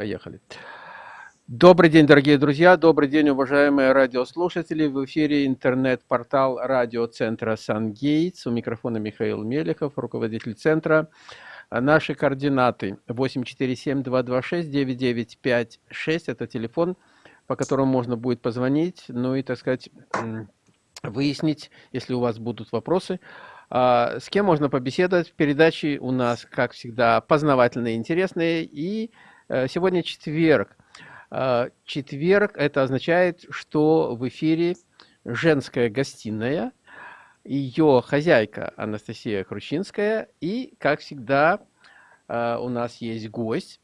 Поехали. Добрый день, дорогие друзья, добрый день, уважаемые радиослушатели. В эфире интернет-портал радиоцентра «Сангейтс». У микрофона Михаил Мелехов, руководитель центра. Наши координаты 847-226-9956. Это телефон, по которому можно будет позвонить, ну и, так сказать, выяснить, если у вас будут вопросы. А, с кем можно побеседовать? Передачи у нас, как всегда, познавательные, интересные. И Э, сегодня четверг. Э, четверг – это означает, что в эфире женская гостиная, ее хозяйка Анастасия Хрущинская, и, как всегда, э, у нас есть гость.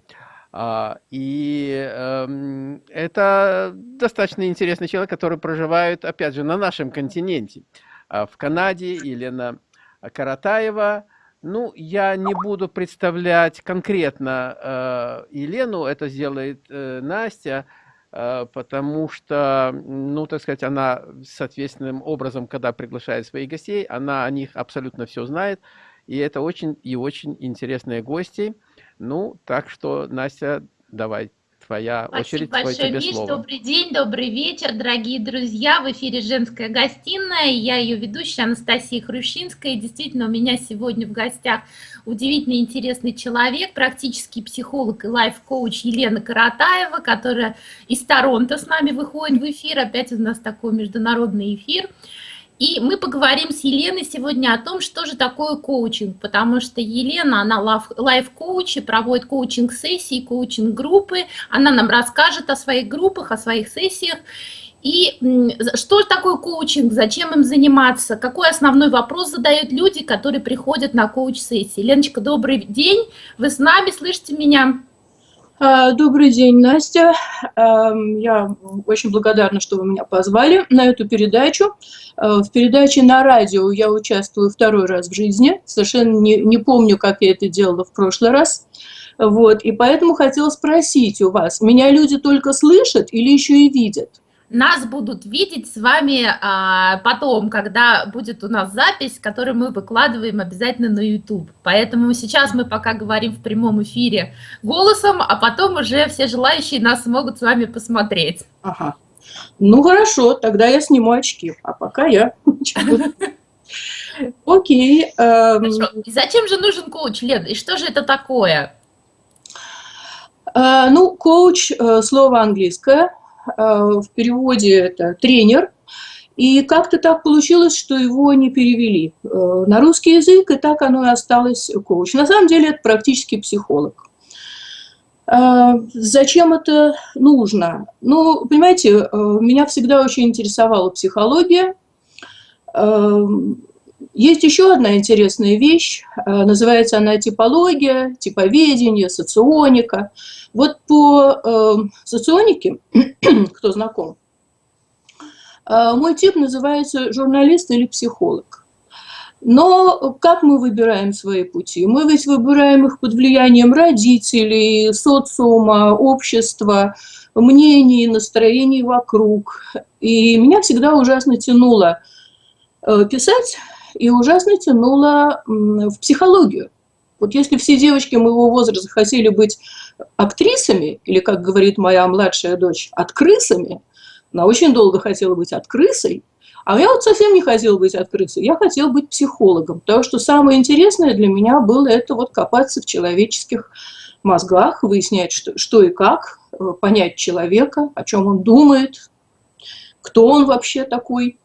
И эм, это достаточно интересный человек, который проживает, опять же, на нашем континенте. В Канаде Елена Каратаева – ну, я не буду представлять конкретно э, Елену, это сделает э, Настя, э, потому что, ну, так сказать, она соответственным образом, когда приглашает своих гостей, она о них абсолютно все знает, и это очень и очень интересные гости. Ну, так что, Настя, давай твоя Спасибо очередь, большое, Миш. Слово. Добрый день, добрый вечер, дорогие друзья. В эфире «Женская гостиная». Я ее ведущая Анастасия Хрущинская. И действительно, у меня сегодня в гостях удивительно интересный человек, практический психолог и лайф-коуч Елена Каратаева, которая из Торонто с нами выходит в эфир. Опять у нас такой международный эфир. И мы поговорим с Еленой сегодня о том, что же такое коучинг, потому что Елена, она лайф-коуч и проводит коучинг-сессии, коучинг-группы, она нам расскажет о своих группах, о своих сессиях. И что такое коучинг, зачем им заниматься, какой основной вопрос задают люди, которые приходят на коуч-сессии. Леночка, добрый день, вы с нами, слышите меня? А, добрый день, Настя. Я очень благодарна, что вы меня позвали на эту передачу. А, в передаче на радио я участвую второй раз в жизни. Совершенно не, не помню, как я это делала в прошлый раз. Вот, и поэтому хотела спросить у вас, меня люди только слышат или еще и видят? Нас будут видеть с вами а, потом, когда будет у нас запись, которую мы выкладываем обязательно на YouTube. Поэтому сейчас мы пока говорим в прямом эфире голосом, а потом уже все желающие нас смогут с вами посмотреть. Ага. Ну хорошо, тогда я сниму очки, а пока я... Окей. Эм. И зачем же нужен коуч, Лен? И что же это такое? Э, ну, коуч, э, слово английское, в переводе это тренер, и как-то так получилось, что его не перевели э, на русский язык, и так оно и осталось коуч. На самом деле это практически психолог. Э, зачем это нужно? Ну, понимаете, меня всегда очень интересовала психология. Есть еще одна интересная вещь, называется она типология, типоведение, соционика – вот по э, соционике, кто знаком, э, мой тип называется журналист или психолог. Но как мы выбираем свои пути? Мы ведь выбираем их под влиянием родителей, социума, общества, мнений, настроений вокруг. И меня всегда ужасно тянуло э, писать и ужасно тянуло в психологию. Вот если все девочки моего возраста хотели быть актрисами, или, как говорит моя младшая дочь, открысами, она очень долго хотела быть открысой, а я вот совсем не хотела быть открысой, я хотела быть психологом, потому что самое интересное для меня было это вот копаться в человеческих мозгах, выяснять, что, что и как, э, понять человека, о чем он думает, кто он вообще такой.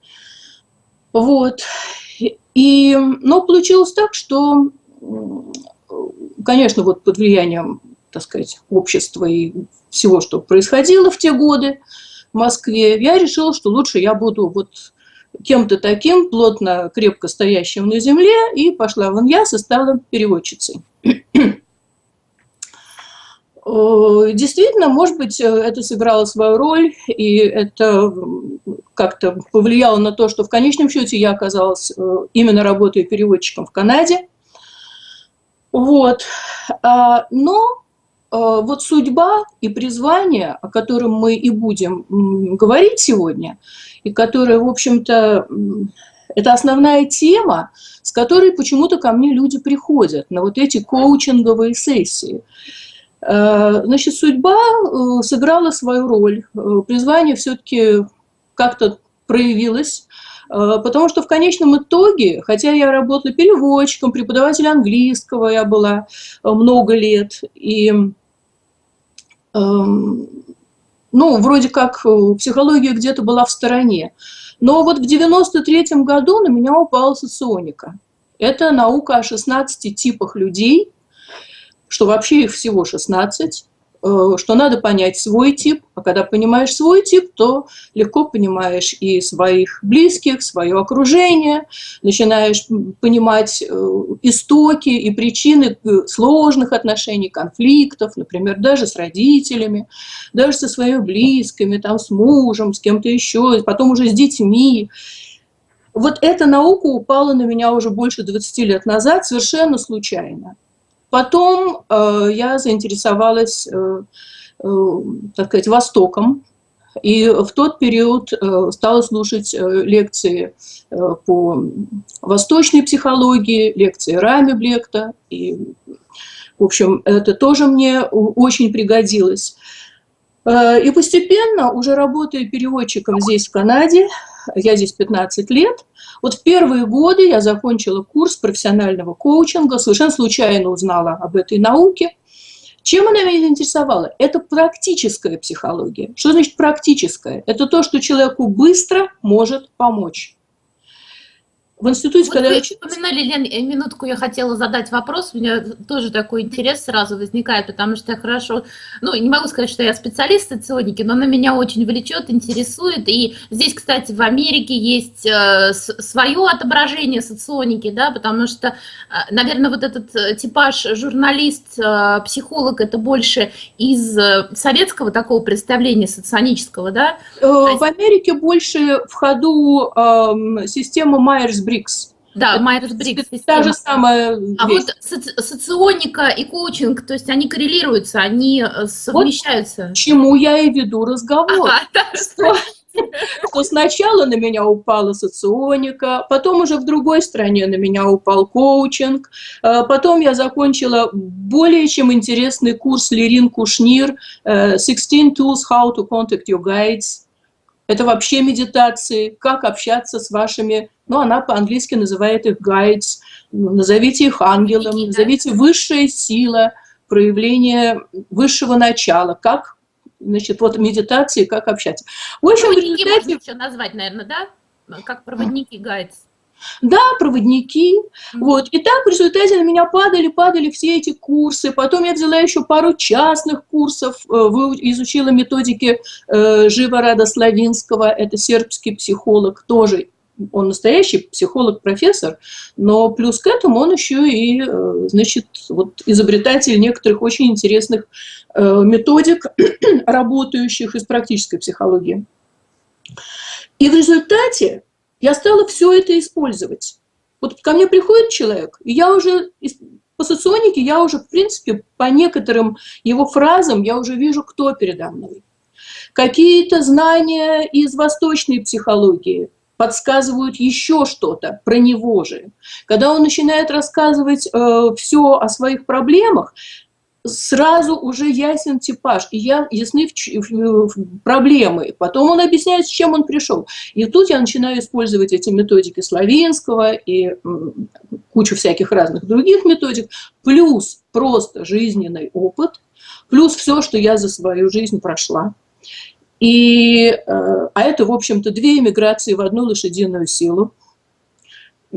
Вот. И, но получилось так, что конечно, вот под влиянием, так сказать, общества и всего, что происходило в те годы в Москве, я решила, что лучше я буду вот кем-то таким, плотно, крепко стоящим на земле, и пошла в ИНЯС и стала переводчицей. Действительно, может быть, это сыграло свою роль, и это как-то повлияло на то, что в конечном счете я оказалась э, именно работая переводчиком в Канаде. Вот. А, но вот судьба и призвание, о котором мы и будем говорить сегодня, и которая, в общем-то, это основная тема, с которой почему-то ко мне люди приходят на вот эти коучинговые сессии. Значит, судьба сыграла свою роль. Призвание все-таки как-то проявилось, потому что в конечном итоге, хотя я работала переводчиком, преподавателем английского я была много лет, и эм, ну, вроде как психология где-то была в стороне. Но вот в 93 году на меня упала соционика. Это наука о 16 типах людей, что вообще их всего 16, Э, что надо понять свой тип, а когда понимаешь свой тип, то легко понимаешь и своих близких, свое окружение, начинаешь понимать э, истоки и причины э, сложных отношений, конфликтов, например, даже с родителями, даже со своими близкими, там, с мужем, с кем-то еще, потом уже с детьми. Вот эта наука упала на меня уже больше 20 лет назад совершенно случайно. Потом э, я заинтересовалась, э, э, так сказать, Востоком, и в тот период э, стала слушать э, лекции э, по восточной психологии, лекции Рами Блекта, и, в общем, это тоже мне очень пригодилось. Э, и постепенно, уже работая переводчиком здесь, в Канаде, я здесь 15 лет, вот в первые годы я закончила курс профессионального коучинга, совершенно случайно узнала об этой науке. Чем она меня заинтересовала? Это практическая психология. Что значит практическая? Это то, что человеку быстро может помочь в институте, вот когда вы я упоминали, Лен, э, минутку я хотела задать вопрос, у меня тоже такой интерес сразу возникает, потому что я хорошо, ну, не могу сказать, что я специалист в соционике, но она меня очень влечет, интересует, и здесь, кстати, в Америке есть э, свое отображение соционики, да, потому что, э, наверное, вот этот типаж журналист, психолог, это больше из советского такого представления соционического, да? В Америке больше в ходу э, система Майерс-Бриггс, Брикс. Да, Майерс Брикс. Та же самая А вещь. вот соци соционика и коучинг, то есть они коррелируются, они э, совмещаются. Вот чему я и веду разговор. Ага, да. что, что сначала на меня упала соционика, потом уже в другой стране на меня упал коучинг, э, потом я закончила более чем интересный курс Лерин Кушнир «16 э, Tools How to Contact Your Guides», это вообще медитации, как общаться с вашими, ну, она по-английски называет их guides, назовите их ангелом, назовите высшая сила, проявление высшего начала, как, значит, вот медитации, как общаться. В общем, Проводники результате... можно еще назвать, наверное, да? Как проводники guides. Да, проводники. Mm -hmm. Вот. И так в результате на меня падали, падали все эти курсы. Потом я взяла еще пару частных курсов, э, изучила методики э, Живорада Славинского, это сербский психолог, тоже он настоящий психолог-профессор, но плюс к этому он еще и, э, значит, вот изобретатель некоторых очень интересных методик, работающих из практической психологии. И в результате я стала все это использовать. Вот ко мне приходит человек, и я уже по соционике, я уже, в принципе, по некоторым его фразам, я уже вижу, кто передо мной. Какие-то знания из восточной психологии подсказывают еще что-то про него же. Когда он начинает рассказывать э, все о своих проблемах, сразу уже ясен типаж, и я, ясны в, в, в проблемы. Потом он объясняет, с чем он пришел. И тут я начинаю использовать эти методики Славинского и кучу всяких разных других методик, плюс просто жизненный опыт, плюс все, что я за свою жизнь прошла. И, э, а это, в общем-то, две эмиграции в одну лошадиную силу.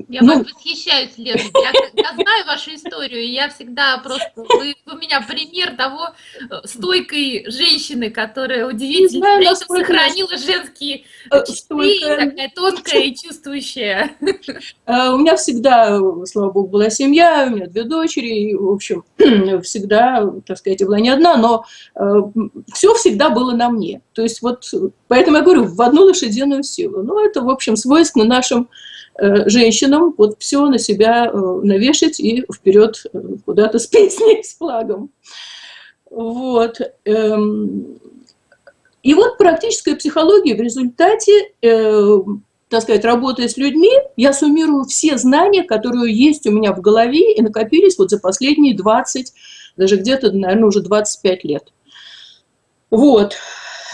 Я ну, вас восхищаюсь, Лена. Я, я знаю вашу историю, и я всегда просто... Вы у меня пример того э, стойкой женщины, которая удивительно знаю, сохранила женские э, черты, такая тонкая и чувствующая. Э, у меня всегда, слава богу, была семья, у меня две дочери, и, в общем, всегда, так сказать, была не одна, но все всегда было на мне. То есть вот, поэтому я говорю, в одну лошадиную силу. Ну, это, в общем, свойственно нашим женщинам вот все на себя э, навешать и вперед э, куда-то с песней, с флагом. Вот. Эм, и вот практическая психология в результате, так сказать, работая с людьми, я суммирую все знания, которые есть у меня в голове и накопились вот за последние 20 даже где-то, наверное, уже 25 лет. Вот.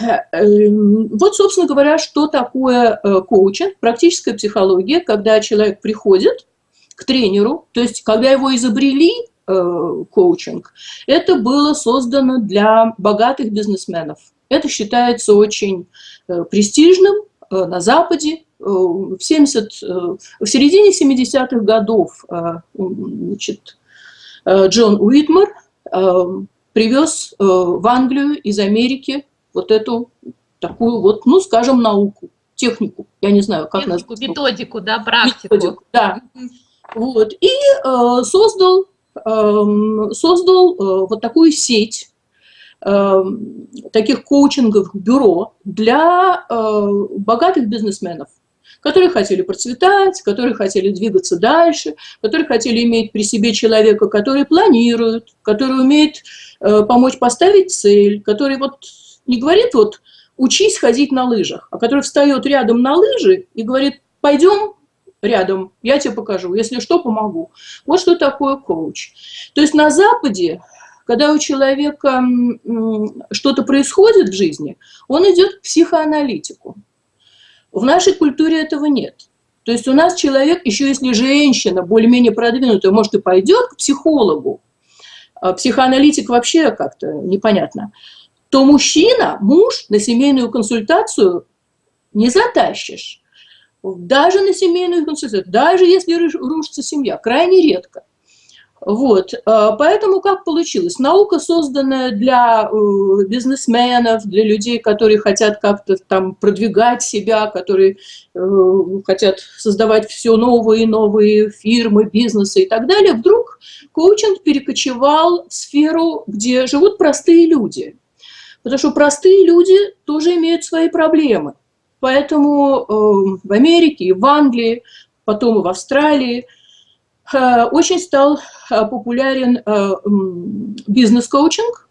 Эм, вот, собственно говоря, что такое э, коучинг, практическая психология, когда человек приходит к тренеру, то есть когда его изобрели, э, коучинг, это было создано для богатых бизнесменов. Это считается очень э, престижным на Западе. В, 70, в середине 70-х годов значит, Джон Уитмар привез в Англию из Америки вот эту такую вот, ну, скажем, науку, технику, я не знаю, как технику, назвать. Методику, да, практику. Методику, да. Вот, и э, создал, э, создал э, вот такую сеть э, таких коучинговых бюро для э, богатых бизнесменов которые хотели процветать, которые хотели двигаться дальше, которые хотели иметь при себе человека, который планирует, который умеет э, помочь поставить цель, который вот не говорит вот учись ходить на лыжах, а который встает рядом на лыжи и говорит, пойдем рядом, я тебе покажу, если что, помогу. Вот что такое коуч. То есть на Западе, когда у человека что-то происходит в жизни, он идет к психоаналитику. В нашей культуре этого нет. То есть у нас человек, еще если женщина более-менее продвинутая, может и пойдет к психологу, а психоаналитик вообще как-то непонятно – то мужчина, муж на семейную консультацию не затащишь. Даже на семейную консультацию, даже если рушится семья, крайне редко. Вот, а, поэтому как получилось? Наука, созданная для э, бизнесменов, для людей, которые хотят как-то там продвигать себя, которые э, хотят создавать все новые и новые фирмы, бизнесы и так далее, вдруг коучинг перекочевал в сферу, где живут простые люди – Потому что простые люди тоже имеют свои проблемы. Поэтому э, в Америке, в Англии, потом и в Австралии э, очень стал э, популярен э, бизнес-коучинг,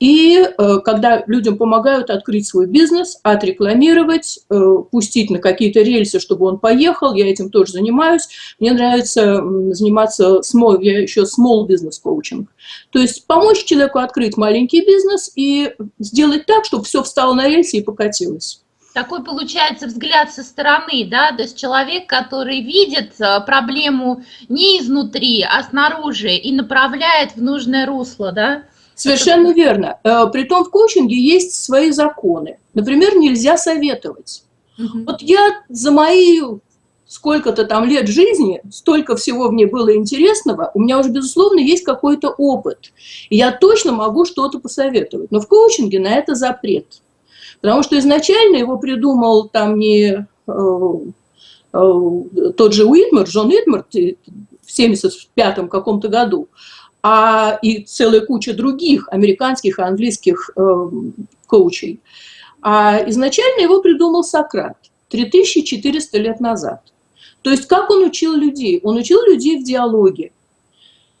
и э, когда людям помогают открыть свой бизнес, отрекламировать, э, пустить на какие-то рельсы, чтобы он поехал, я этим тоже занимаюсь. Мне нравится заниматься, small, я еще small business coaching. То есть помочь человеку открыть маленький бизнес и сделать так, чтобы все встало на рельсы и покатилось. Такой получается взгляд со стороны, да, то есть человек, который видит э, проблему не изнутри, а снаружи и направляет в нужное русло, да? Совершенно верно. Э, притом в коучинге есть свои законы. Например, нельзя советовать. Угу. Вот я за мои сколько-то там лет жизни, столько всего мне было интересного, у меня уже, безусловно, есть какой-то опыт. И я точно могу что-то посоветовать. Но в коучинге на это запрет. Потому что изначально его придумал там не э, э, тот же Уитмар, Джон Уитмар в 75 каком-то году, а и целая куча других американских и английских э, коучей. А изначально его придумал Сократ 3400 лет назад. То есть как он учил людей? Он учил людей в диалоге.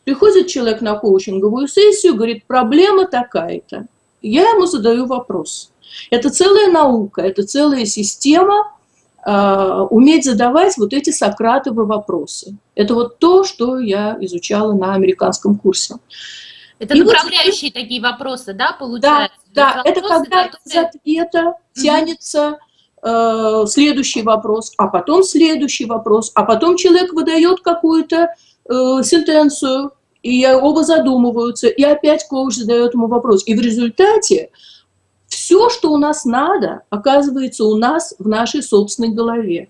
Приходит человек на коучинговую сессию, говорит, проблема такая-то. Я ему задаю вопрос. Это целая наука, это целая система, уметь задавать вот эти сократовые вопросы. Это вот то, что я изучала на американском курсе. Это и направляющие вот, такие вопросы, да, получается? Да, да это когда которые... из ответа тянется э, следующий вопрос, а потом следующий вопрос, а потом человек выдает какую-то э, сентенцию, и оба задумываются, и опять коуч задает ему вопрос. И в результате все, что у нас надо, оказывается у нас в нашей собственной голове.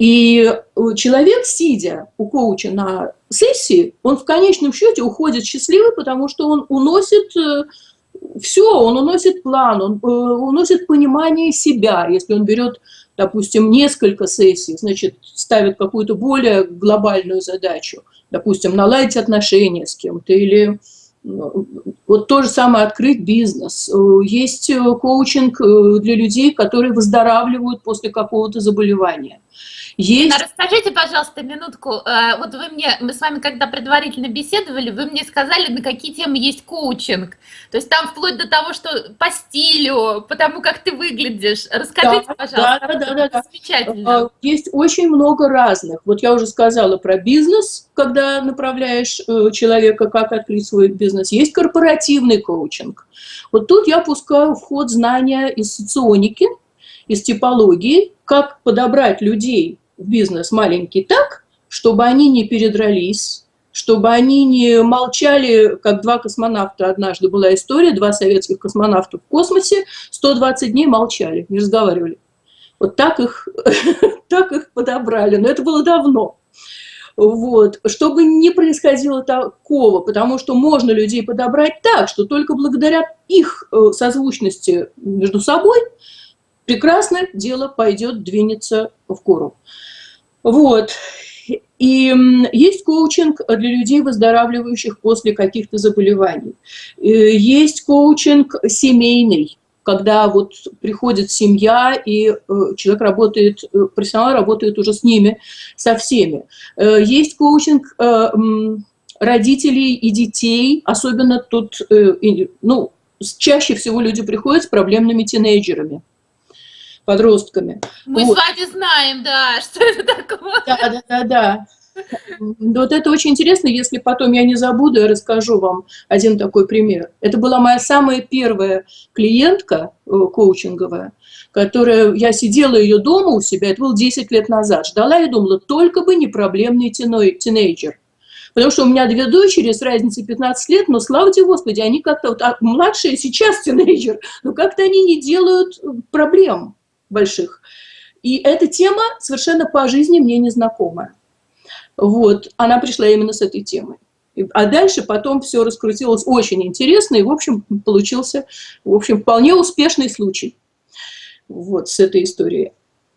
И э, человек, сидя у коуча на сессии, он в конечном счете уходит счастливый, потому что он уносит э, все, он уносит план, он э, уносит понимание себя. Если он берет, допустим, несколько сессий, значит, ставит какую-то более глобальную задачу, допустим, наладить отношения с кем-то или вот то же самое открыть бизнес. Есть коучинг для людей, которые выздоравливают после какого-то заболевания. Есть... Расскажите, пожалуйста, минутку. Э, вот вы мне, мы с вами когда предварительно беседовали, вы мне сказали, на какие темы есть коучинг. То есть там вплоть до того, что по стилю, по тому, как ты выглядишь. Расскажите, да, пожалуйста. Да, да, да, да. Замечательно. Э, есть очень много разных. Вот я уже сказала про бизнес, когда направляешь э, человека, как открыть свой бизнес. Есть корпоративный коучинг. Вот тут я пускаю в ход знания из соционики, из типологии, как подобрать людей бизнес маленький так, чтобы они не передрались, чтобы они не молчали, как два космонавта. Однажды была история, два советских космонавта в космосе 120 дней молчали, не разговаривали. Вот так их, так их подобрали, но это было давно. Вот. Чтобы не происходило такого, потому что можно людей подобрать так, что только благодаря их э, созвучности между собой прекрасно дело пойдет, двинется в гору. Вот. И есть коучинг для людей, выздоравливающих после каких-то заболеваний. Э, есть коучинг семейный, когда вот приходит семья, и э, человек работает, э, профессионал работает уже с ними, со всеми. Есть коучинг родителей и детей, особенно тут, ну, чаще всего люди приходят с проблемными тинейджерами подростками. Мы вот. с вами знаем, да, что это такое. Да, да, да, да. Вот это очень интересно, если потом я не забуду, я расскажу вам один такой пример. Это была моя самая первая клиентка э, коучинговая, которая, я сидела ее дома у себя, это было 10 лет назад, ждала и думала, только бы не проблемный тинейджер. Потому что у меня две дочери с разницей 15 лет, но, слава тебе Господи, они как-то, вот, а младшие сейчас тинейджер, но как-то они не делают проблем больших. И эта тема совершенно по жизни мне незнакомая. Вот, она пришла именно с этой темой. А дальше потом все раскрутилось очень интересно, и, в общем, получился, в общем, вполне успешный случай вот с этой историей.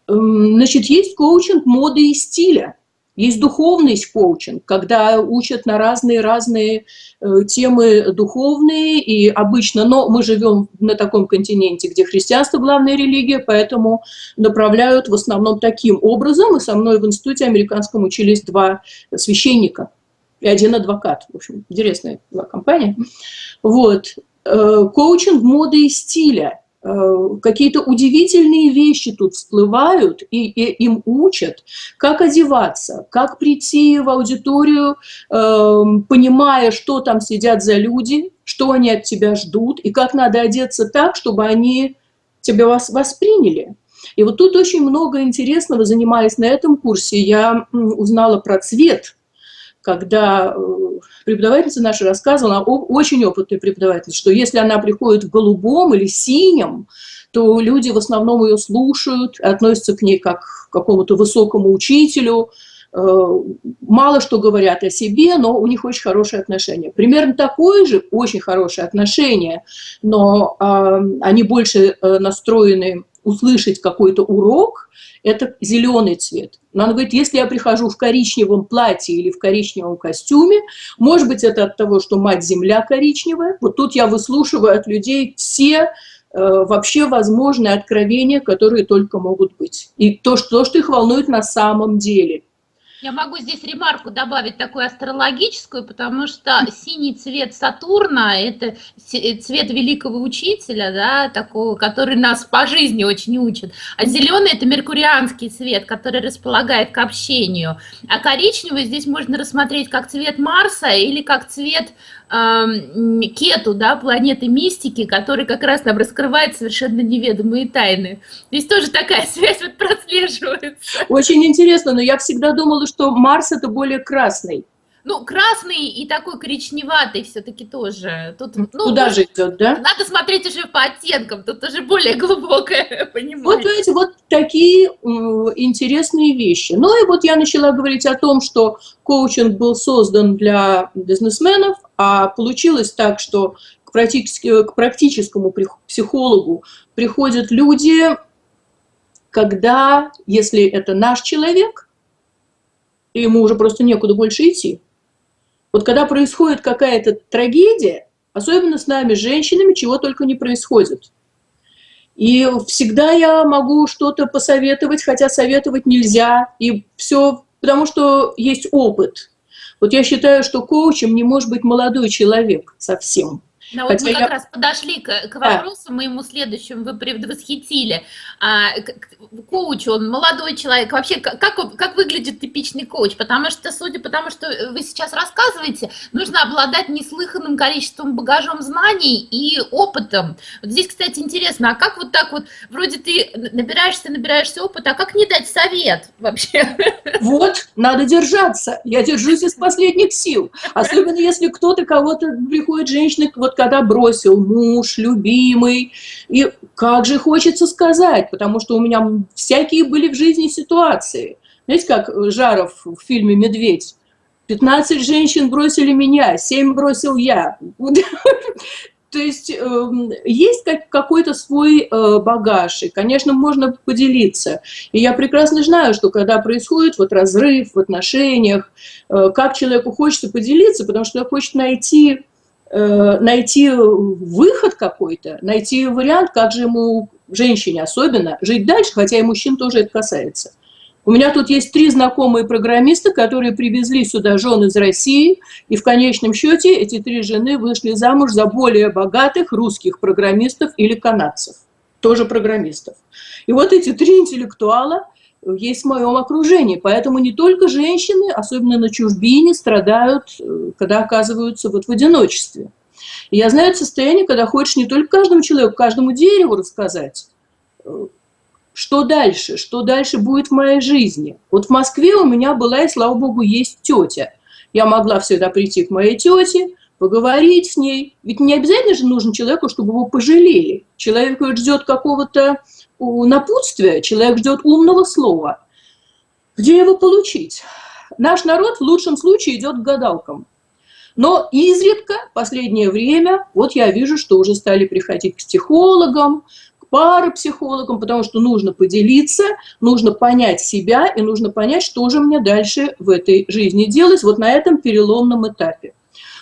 Значит, есть коучинг моды и стиля. Есть духовный коучинг, когда учат на разные-разные э, темы духовные, и обычно, но мы живем на таком континенте, где христианство главная религия, поэтому направляют в основном таким образом, и со мной в институте американском учились два священника и один адвокат, в общем, интересная была компания. Вот. Э, коучинг моды и стиля – какие-то удивительные вещи тут всплывают, и, и им учат, как одеваться, как прийти в аудиторию, э, понимая, что там сидят за люди, что они от тебя ждут, и как надо одеться так, чтобы они тебя вас восприняли. И вот тут очень много интересного, занимаясь на этом курсе, я узнала про цвет – когда э, преподавательница наша рассказывала, очень опытный преподаватель, что если она приходит в голубом или синем, то люди в основном ее слушают, относятся к ней как к какому-то высокому учителю, э, мало что говорят о себе, но у них очень хорошие отношения. Примерно такое же, очень хорошее отношение, но э, они больше настроены услышать какой-то урок, это зеленый цвет. Но она говорит, если я прихожу в коричневом платье или в коричневом костюме, может быть, это от того, что мать-земля коричневая. Вот тут я выслушиваю от людей все э, вообще возможные откровения, которые только могут быть. И то что, то, что их волнует на самом деле. Я могу здесь ремарку добавить такую астрологическую, потому что синий цвет Сатурна – это цвет великого учителя, да, такого, который нас по жизни очень учит. А зеленый – это меркурианский цвет, который располагает к общению. А коричневый здесь можно рассмотреть как цвет Марса или как цвет Кету, да, планеты мистики, который как раз нам раскрывает совершенно неведомые тайны. Здесь тоже такая связь вот прослеживается. Очень интересно, но я всегда думала, что Марс это более красный. Ну, красный и такой коричневатый все-таки тоже. Тут, ну, Куда же идет, да? Надо смотреть уже по оттенкам, тут уже более глубокое понимание. Вот, видите, вот такие интересные вещи. Ну и вот я начала говорить о том, что коучинг был создан для бизнесменов, а получилось так, что к, практически, к практическому психологу приходят люди, когда, если это наш человек, ему уже просто некуда больше идти, Вот когда происходит какая-то трагедия, особенно с нами, женщинами, чего только не происходит. И всегда я могу что-то посоветовать, хотя советовать нельзя, и все, потому что есть опыт. Вот я считаю, что коучем не может быть молодой человек совсем. Да, вот мы как я... раз подошли к, к вопросу да. моему следующему, вы предвосхитили. А, коуч, он молодой человек. Вообще, как, как выглядит типичный коуч? Потому что, судя по тому, что вы сейчас рассказываете, нужно обладать неслыханным количеством багажом знаний и опытом. Вот здесь, кстати, интересно, а как вот так вот, вроде ты набираешься, набираешься опыта, а как не дать совет вообще? Вот, надо держаться. Я держусь из последних сил. Особенно, если кто-то, кого-то приходит женщина, вот когда бросил муж, любимый, и как же хочется сказать, потому что у меня всякие были в жизни ситуации. Знаете, как Жаров в фильме «Медведь», 15 женщин бросили меня, 7 бросил я. То есть э, есть как, какой-то свой э, багаж, и, конечно, можно поделиться. И я прекрасно знаю, что когда происходит вот разрыв в отношениях, э, как человеку хочется поделиться, потому что он хочет найти найти выход какой-то, найти вариант, как же ему, женщине особенно, жить дальше, хотя и мужчин тоже это касается. У меня тут есть три знакомые программиста, которые привезли сюда жен из России, и в конечном счете эти три жены вышли замуж за более богатых русских программистов или канадцев, тоже программистов. И вот эти три интеллектуала – есть в моем окружении. Поэтому не только женщины, особенно на чужбине, страдают, э, когда оказываются вот в одиночестве. И я знаю это состояние, когда хочешь не только каждому человеку, каждому дереву рассказать, э, что дальше, что дальше будет в моей жизни. Вот в Москве у меня была, и слава богу, есть тетя. Я могла всегда прийти к моей тете, поговорить с ней. Ведь не обязательно же нужно человеку, чтобы его пожалели. Человек ждет какого-то напутствия, человек ждет умного слова. Где его получить? Наш народ в лучшем случае идет к гадалкам. Но изредка, последнее время, вот я вижу, что уже стали приходить к психологам, к парапсихологам, потому что нужно поделиться, нужно понять себя и нужно понять, что же мне дальше в этой жизни делать, вот на этом переломном этапе.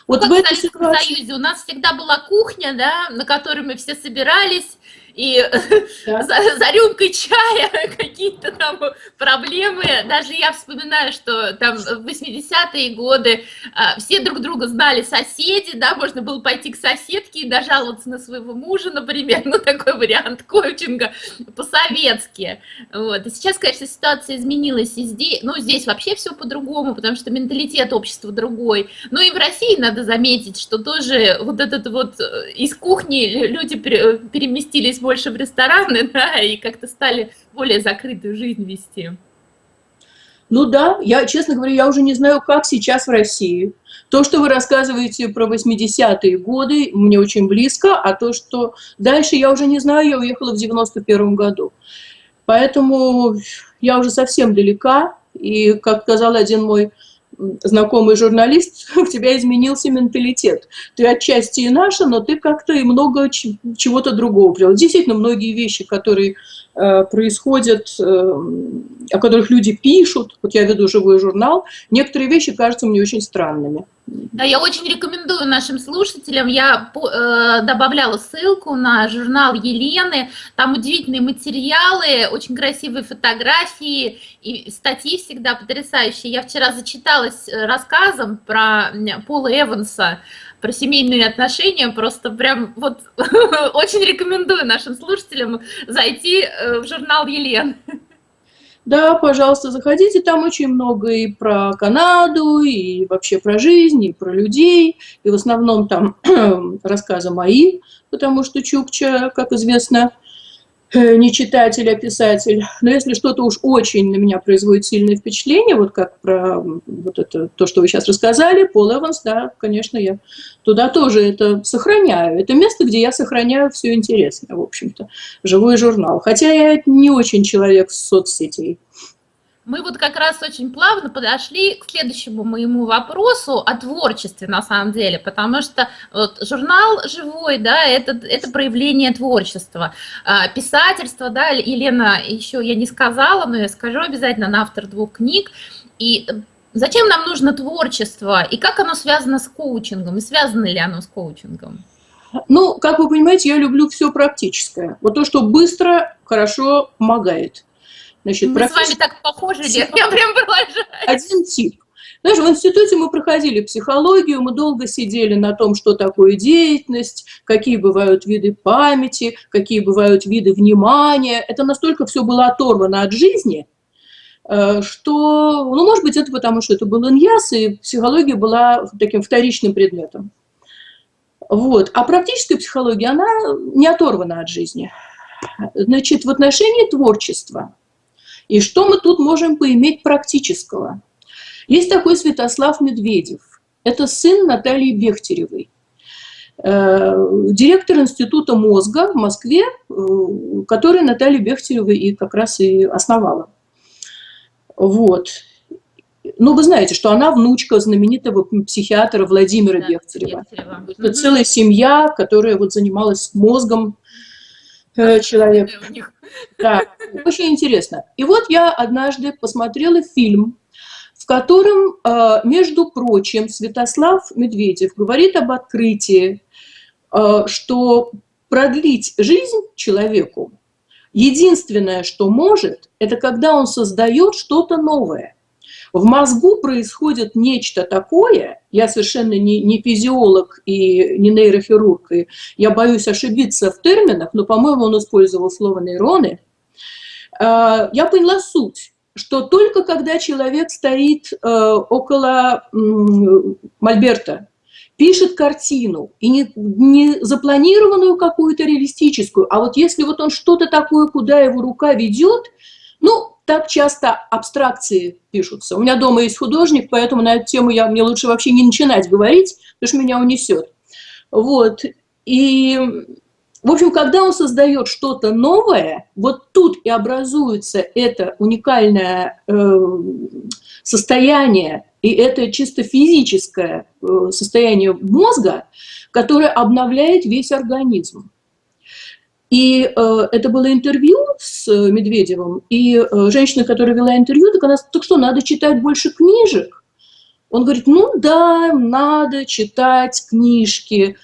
Вот ну, как в этой ситуации... Союзе у нас всегда была кухня, да, на которой мы все собирались, и да. за, за рюмкой чая какие-то там проблемы. Даже я вспоминаю, что там в 80-е годы а, все друг друга знали соседи, да, можно было пойти к соседке и дожаловаться на своего мужа, например, ну такой вариант коучинга по-советски. Вот. И сейчас, конечно, ситуация изменилась и здесь, ну здесь вообще все по-другому, потому что менталитет общества другой. Ну и в России надо заметить, что тоже вот этот вот э, из кухни люди переместились больше в рестораны, да, и как-то стали более закрытую жизнь вести. Ну да, я, честно говоря, я уже не знаю, как сейчас в России. То, что вы рассказываете про 80-е годы, мне очень близко, а то, что дальше, я уже не знаю, я уехала в 91 году. Поэтому я уже совсем далека, и, как сказал один мой знакомый журналист, у тебя изменился менталитет. Ты отчасти и наша, но ты как-то и много чего-то другого привел. Действительно, многие вещи, которые происходят, э, о которых люди пишут, вот я веду живой журнал, некоторые вещи кажутся мне очень странными. Да, я очень рекомендую нашим слушателям, я э, добавляла ссылку на журнал Елены, там удивительные материалы, очень красивые фотографии и статьи всегда потрясающие. Я вчера зачиталась э, рассказом про Пола Эванса, про семейные отношения, просто прям вот очень рекомендую нашим слушателям зайти э, в журнал Елены. Да, пожалуйста, заходите, там очень много и про Канаду, и вообще про жизнь, и про людей, и в основном там рассказы мои, потому что Чукча, как известно, не читатель, а писатель. Но если что-то уж очень на меня производит сильное впечатление, вот как про вот это, то, что вы сейчас рассказали, Пол Эванс, да, конечно, я туда тоже это сохраняю. Это место, где я сохраняю все интересное, в общем-то, живой журнал. Хотя я не очень человек соцсетей. Мы вот как раз очень плавно подошли к следующему моему вопросу о творчестве на самом деле, потому что вот, журнал живой, да, это, это проявление творчества. А, писательство, да, Елена еще я не сказала, но я скажу обязательно, она автор двух книг, и Зачем нам нужно творчество и как оно связано с коучингом? И связано ли оно с коучингом? Ну, как вы понимаете, я люблю все практическое. Вот то, что быстро, хорошо помогает. Значит, мы практически... с вами так похожи, Лев, я прям продолжаю. Один тип. Знаешь, в институте мы проходили психологию, мы долго сидели на том, что такое деятельность, какие бывают виды памяти, какие бывают виды внимания. Это настолько все было оторвано от жизни, Э, что, ну, может быть, это потому, что это был иньяс, и психология была таким вторичным предметом. Вот. А практическая психология, она не оторвана от жизни. Значит, в отношении творчества. И что мы тут можем поиметь практического? Есть такой Святослав Медведев. Это сын Натальи Бехтеревой. Э, директор Института мозга в Москве, э, который Наталья Бехтерева и как раз и основала. Вот. Ну, вы знаете, что она внучка знаменитого психиатра Владимира да, Бехтерева. Бехтерева. Это угу. целая семья, которая вот занималась мозгом э, человека. Да, очень интересно. И вот я однажды посмотрела фильм, в котором, э, между прочим, Святослав Медведев говорит об открытии, э, что продлить жизнь человеку Единственное, что может, это когда он создает что-то новое. В мозгу происходит нечто такое, я совершенно не, не физиолог и не нейрохирург, и я боюсь ошибиться в терминах, но, по-моему, он использовал слово нейроны. А, я поняла суть, что только когда человек стоит э, около Мольберта, пишет картину, и не, не запланированную какую-то реалистическую, а вот если вот он что-то такое, куда его рука ведет, ну, так часто абстракции пишутся. У меня дома есть художник, поэтому на эту тему я, мне лучше вообще не начинать говорить, потому что меня унесет. Вот. И, в общем, когда он создает что-то новое, вот тут и образуется это уникальное э, состояние и это чисто физическое э, состояние мозга, которое обновляет весь организм. И э, это было интервью с Медведевым, и э, женщина, которая вела интервью, так она так что, надо читать больше книжек? Он говорит, ну да, надо читать книжки,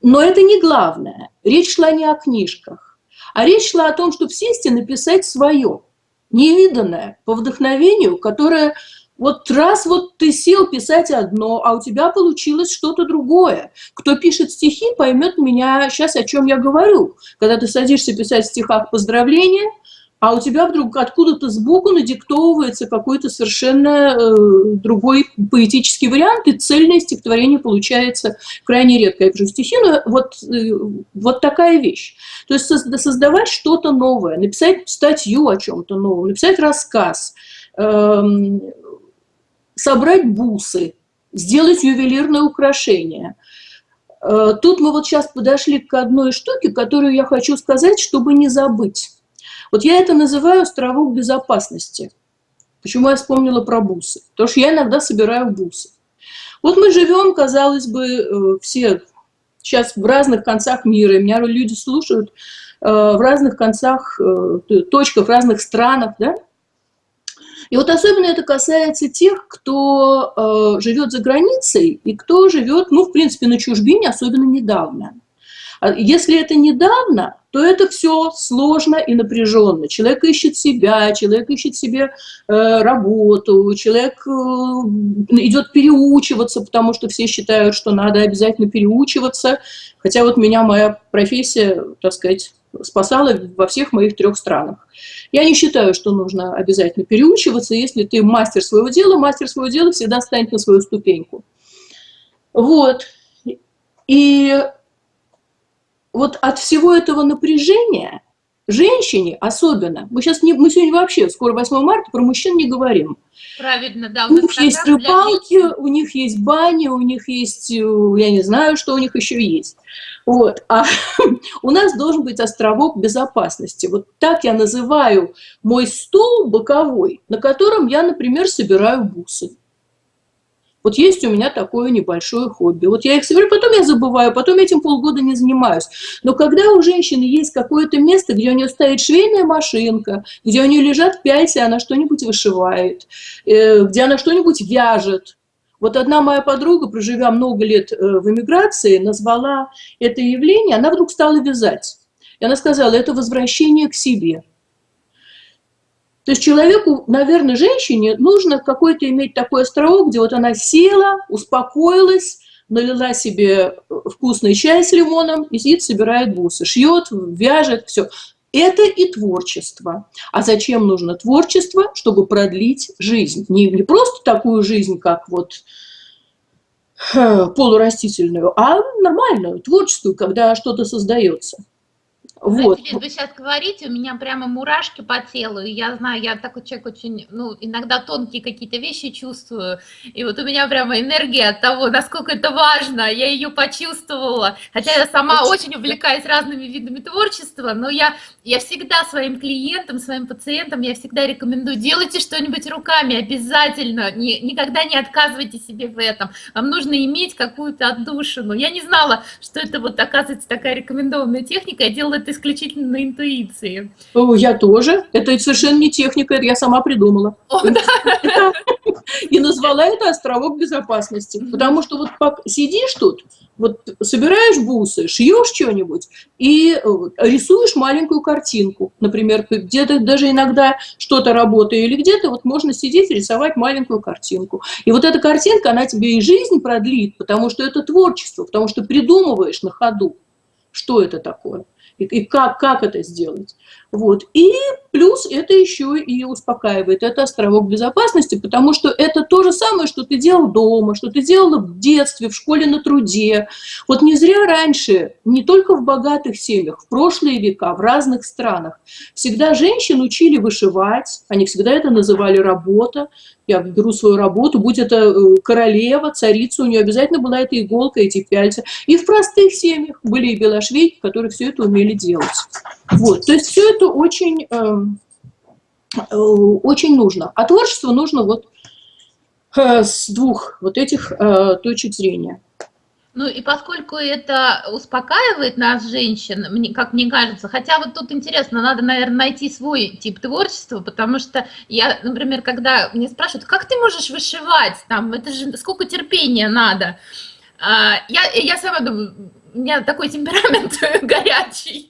но это не главное. Речь шла не о книжках, а речь шла о том, чтобы сесть и написать свое, невиданное, по вдохновению, которое вот раз вот ты сел писать одно, а у тебя получилось что-то другое. Кто пишет стихи, поймет меня сейчас, о чем я говорю. Когда ты садишься писать в стихах поздравления, а у тебя вдруг откуда-то сбоку надиктовывается какой-то совершенно э, другой поэтический вариант, и цельное стихотворение получается крайне редко. Я пишу стихи, но вот, э, вот такая вещь. То есть создавать что-то новое, написать статью о чем-то новом, написать рассказ, э, собрать бусы, сделать ювелирное украшение. Э, тут мы вот сейчас подошли к одной штуке, которую я хочу сказать, чтобы не забыть. Вот я это называю островок безопасности. Почему я вспомнила про бусы? Потому что я иногда собираю бусы. Вот мы живем, казалось бы, э, все сейчас в разных концах мира, и меня люди слушают э, в разных концах, точках, разных странах, да? И вот особенно это касается тех, кто э, живет за границей и кто живет, ну, в принципе, на чужбине, особенно недавно. А если это недавно, то это все сложно и напряженно. Человек ищет себя, человек ищет себе э, работу, человек э, идет переучиваться, потому что все считают, что надо обязательно переучиваться. Хотя вот меня моя профессия, так сказать, спасала во всех моих трех странах. Я не считаю, что нужно обязательно переучиваться. Если ты мастер своего дела, мастер своего дела всегда станет на свою ступеньку. Вот. И вот от всего этого напряжения женщине особенно, мы сейчас не, мы сегодня вообще, скоро 8 марта, про мужчин не говорим. Правильно, да. У, них есть рыбалки, у них есть бани, у них есть, э, я не знаю, что у них еще есть. Вот. А у нас должен быть островок безопасности. Вот так я называю мой стол боковой, на котором я, например, собираю бусы. Вот есть у меня такое небольшое хобби. Вот я их собираю, потом я забываю, потом этим полгода не занимаюсь. Но когда у женщины есть какое-то место, где у нее стоит швейная машинка, где у нее лежат пяльцы, она что-нибудь вышивает, э, где она что-нибудь вяжет, вот одна моя подруга, проживя много лет э, в эмиграции, назвала это явление, она вдруг стала вязать. И она сказала, это возвращение к себе. То есть человеку, наверное, женщине нужно какой-то иметь такой островок, где вот она села, успокоилась, налила себе вкусный чай с лимоном и сидит, собирает бусы, шьет, вяжет, все. Это и творчество. А зачем нужно творчество? Чтобы продлить жизнь. Не, не просто такую жизнь, как вот полурастительную, а нормальную, творческую, когда что-то создается. Вот. Знаете, вы сейчас говорите, у меня прямо мурашки по телу, и я знаю, я такой человек очень, ну, иногда тонкие какие-то вещи чувствую, и вот у меня прямо энергия от того, насколько это важно, я ее почувствовала, хотя я сама очень увлекаюсь разными видами творчества, но я, я всегда своим клиентам, своим пациентам, я всегда рекомендую, делайте что-нибудь руками, обязательно, не, никогда не отказывайте себе в этом, вам нужно иметь какую-то отдушину, я не знала, что это вот оказывается такая рекомендованная техника, я делала это исключительно на интуиции. О, я тоже. Это совершенно не техника, я сама придумала. О, да. И назвала это островок безопасности. Потому что вот сидишь тут, вот собираешь бусы, шьешь что-нибудь и э, рисуешь маленькую картинку. Например, где-то даже иногда что-то работает или где-то вот можно сидеть и рисовать маленькую картинку. И вот эта картинка, она тебе и жизнь продлит, потому что это творчество, потому что придумываешь на ходу, что это такое и, и как, как это сделать. Вот. И плюс это еще и успокаивает, это островок безопасности, потому что это то же самое, что ты делал дома, что ты делала в детстве, в школе на труде. Вот не зря раньше, не только в богатых семьях, в прошлые века, в разных странах, всегда женщин учили вышивать, они всегда это называли работа, я беру свою работу, будь это э, королева, царица, у нее обязательно была эта иголка, эти пяльцы. И в простых семьях были и белошвейки, которые все это умели делать. Вот, то есть все это очень, эм, э, очень нужно. А творчество нужно вот э, с двух вот этих э, точек зрения. Ну и поскольку это успокаивает нас, женщин, мне, как мне кажется, хотя вот тут интересно, надо, наверное, найти свой тип творчества, потому что я, например, когда мне спрашивают, как ты можешь вышивать, там, это же сколько терпения надо, а, я, я сама думаю, у меня такой темперамент горячий,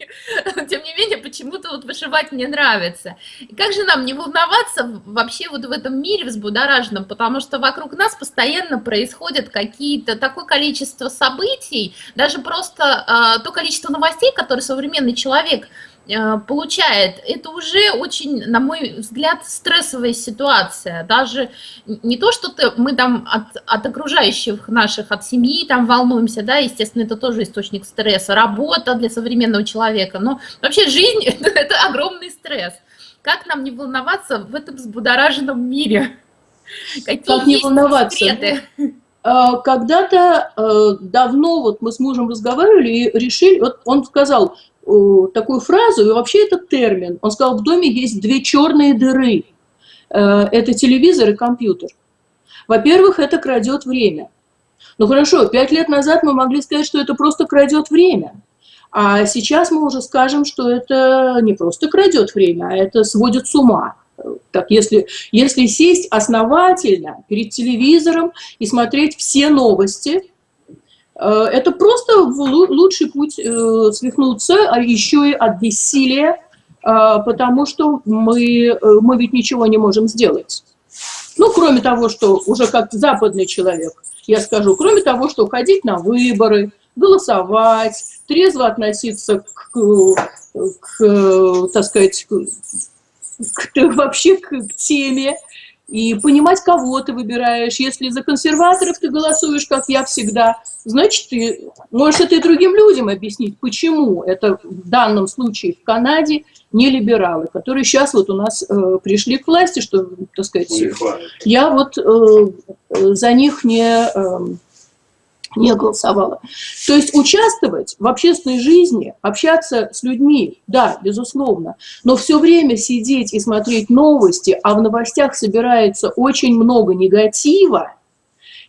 тем не менее, почему-то вот вышивать мне нравится. И как же нам не волноваться вообще вот в этом мире взбудораженном, потому что вокруг нас постоянно происходят какие-то, такое количество событий, даже просто э, то количество новостей, которые современный человек получает, это уже очень, на мой взгляд, стрессовая ситуация. Даже не то, что ты, мы там от, от окружающих наших, от семьи там волнуемся, да, естественно, это тоже источник стресса, работа для современного человека, но вообще жизнь это, огромный стресс. Как нам не волноваться в этом взбудораженном мире? Какие как не волноваться? Секреты? Э, когда-то э, давно вот мы с мужем разговаривали и решили, вот он сказал, такую фразу, и вообще это термин. Он сказал, в доме есть две черные дыры. Э, это телевизор и компьютер. Во-первых, это крадет время. Ну хорошо, пять лет назад мы могли сказать, что это просто крадет время. А сейчас мы уже скажем, что это не просто крадет время, а это сводит с ума. Так, если, если сесть основательно перед телевизором и смотреть все новости, это просто лучший путь э, свихнуться, а еще и от бессилия, э, потому что мы, мы ведь ничего не можем сделать. Ну, кроме того, что уже как западный человек, я скажу, кроме того, что ходить на выборы, голосовать, трезво относиться к, к так сказать, к, к, вообще к, к теме, и понимать, кого ты выбираешь. Если за консерваторов ты голосуешь, как я всегда, значит, ты можешь это и другим людям объяснить, почему это в данном случае в Канаде не либералы, которые сейчас вот у нас э, пришли к власти, что, так сказать, я вот э, за них не... Э, не голосовала. То есть участвовать в общественной жизни, общаться с людьми, да, безусловно, но все время сидеть и смотреть новости, а в новостях собирается очень много негатива,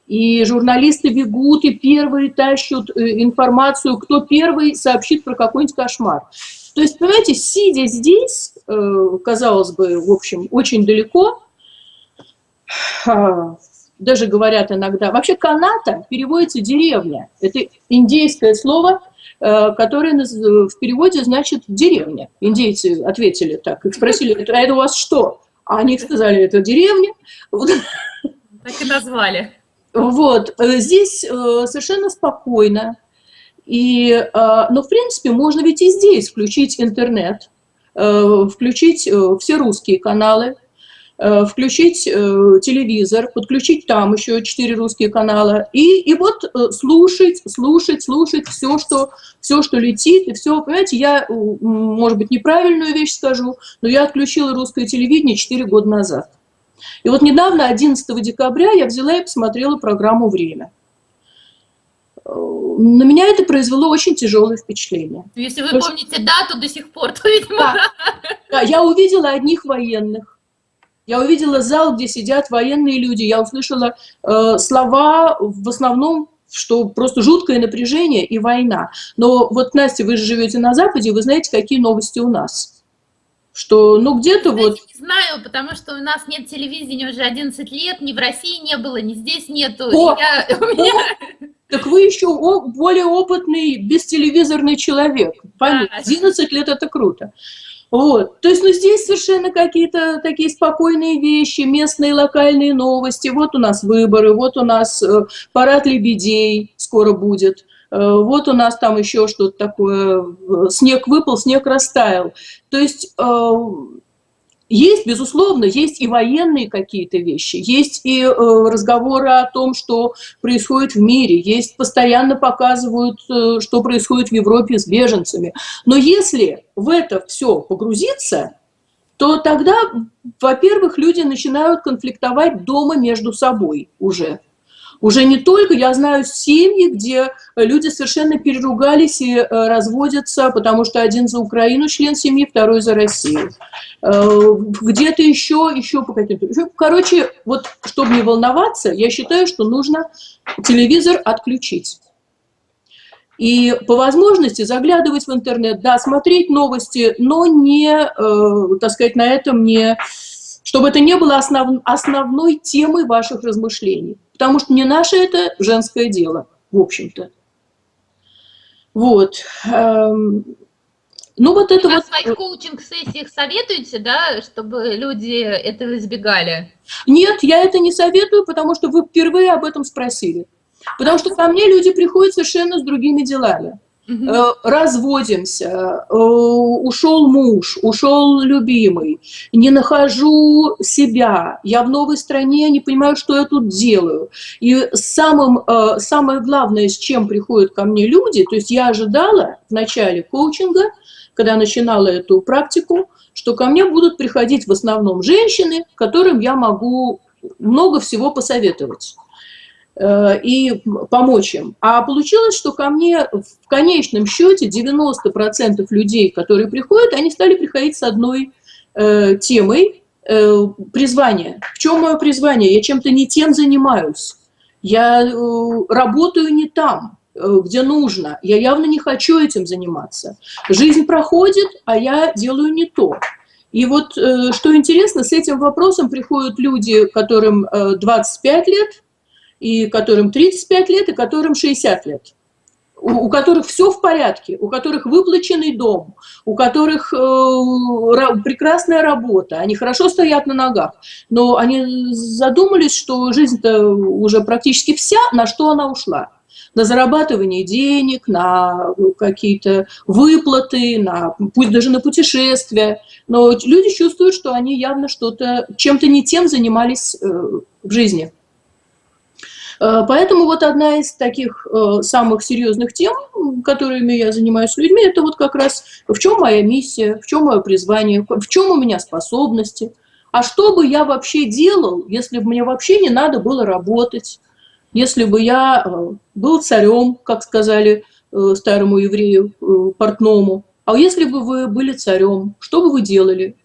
и журналисты бегут и первые тащут э, информацию, кто первый сообщит про какой-нибудь кошмар. То есть, понимаете, сидя здесь, э, казалось бы, в общем, очень далеко, а, даже говорят иногда, вообще каната переводится деревня. Это индейское слово, э, которое в переводе значит деревня. Индейцы ответили так, их спросили, а это у вас что? А они сказали, это деревня. Так и назвали. Вот, э, здесь э, совершенно спокойно. И, э, но, в принципе, можно ведь и здесь включить интернет, включить все русские каналы, включить телевизор, подключить там еще четыре русские канала, и, и вот слушать, слушать, слушать все что, все, что летит, и все, понимаете, я, может быть, неправильную вещь скажу, но я отключила русское телевидение четыре года назад. И вот недавно, 11 декабря, я взяла и посмотрела программу «Время». На меня это произвело очень тяжелое впечатление. Если вы Потому помните дату до сих пор, то, видимо... Да. да, я увидела одних военных. Я увидела зал, где сидят военные люди. Я услышала э, слова в основном что просто жуткое напряжение и война. Но вот, Настя, вы же живете на Западе, вы знаете, какие новости у нас что, ну, где-то вот... Не знаю, потому что у нас нет телевидения уже 11 лет, ни в России не было, ни здесь нету. О, я, о, меня... Так вы еще более опытный бестелевизорный человек. Понятно. Да. 11 лет – это круто. Вот. То есть, ну, здесь совершенно какие-то такие спокойные вещи, местные локальные новости. Вот у нас выборы, вот у нас э, парад лебедей скоро будет. Э, вот у нас там еще что-то такое, снег выпал, снег растаял. То есть э, есть, безусловно, есть и военные какие-то вещи, есть и э, разговоры о том, что происходит в мире, есть, постоянно показывают, что происходит в Европе с беженцами. Но если в это все погрузиться, то тогда, во-первых, люди начинают конфликтовать дома между собой уже. Уже не только, я знаю семьи, где люди совершенно переругались и э, разводятся, потому что один за Украину член семьи, второй за Россию. Э, где-то еще, еще по каким-то... Короче, вот чтобы не волноваться, я считаю, что нужно телевизор отключить. И по возможности заглядывать в интернет, да, смотреть новости, но не, э, так сказать, на этом не... Чтобы это не было основ, основной темой ваших размышлений потому что не наше это женское дело, в общем-то. Вот. Эм, ну, вот это вот... в своих коучинг-сессиях советуете, да, чтобы люди этого избегали? Нет, я это не советую, потому что вы впервые об этом спросили. Потому что ко мне люди приходят совершенно с другими делами. Угу. Разводимся, э, ушел муж, ушел любимый, не нахожу себя, я в новой стране, не понимаю, что я тут делаю. И самым, э, самое главное, с чем приходят ко мне люди, то есть я ожидала в начале коучинга, когда начинала эту практику, что ко мне будут приходить в основном женщины, которым я могу много всего посоветовать. Э, и помочь им. А получилось, что ко мне в конечном счете 90% людей, которые приходят, они стали приходить с одной э, темой э, призвания. В чем мое призвание? Я чем-то не тем занимаюсь. Я э, работаю не там, э, где нужно. Я явно не хочу этим заниматься. Жизнь проходит, а я делаю не то. И вот, э, что интересно, с этим вопросом приходят люди, которым 25 лет, и которым 35 лет, и которым 60 лет. У, которых все в порядке, у которых выплаченный дом, у которых э, прекрасная работа, они хорошо стоят на ногах, но они задумались, что жизнь-то уже практически вся, на что она ушла на зарабатывание денег, на какие-то выплаты, на, пусть даже на путешествия. Но люди чувствуют, что они явно что-то, чем-то не тем занимались э, в жизни. Э, поэтому вот одна из таких э, самых серьезных тем, которыми я занимаюсь с людьми, это вот как раз в чем моя миссия, в чем мое призвание, в чем у меня способности, а что бы я вообще делал, если бы мне вообще не надо было работать, если бы я э, был царем, как сказали старому еврею, портному, а если бы вы были царем, что бы вы делали?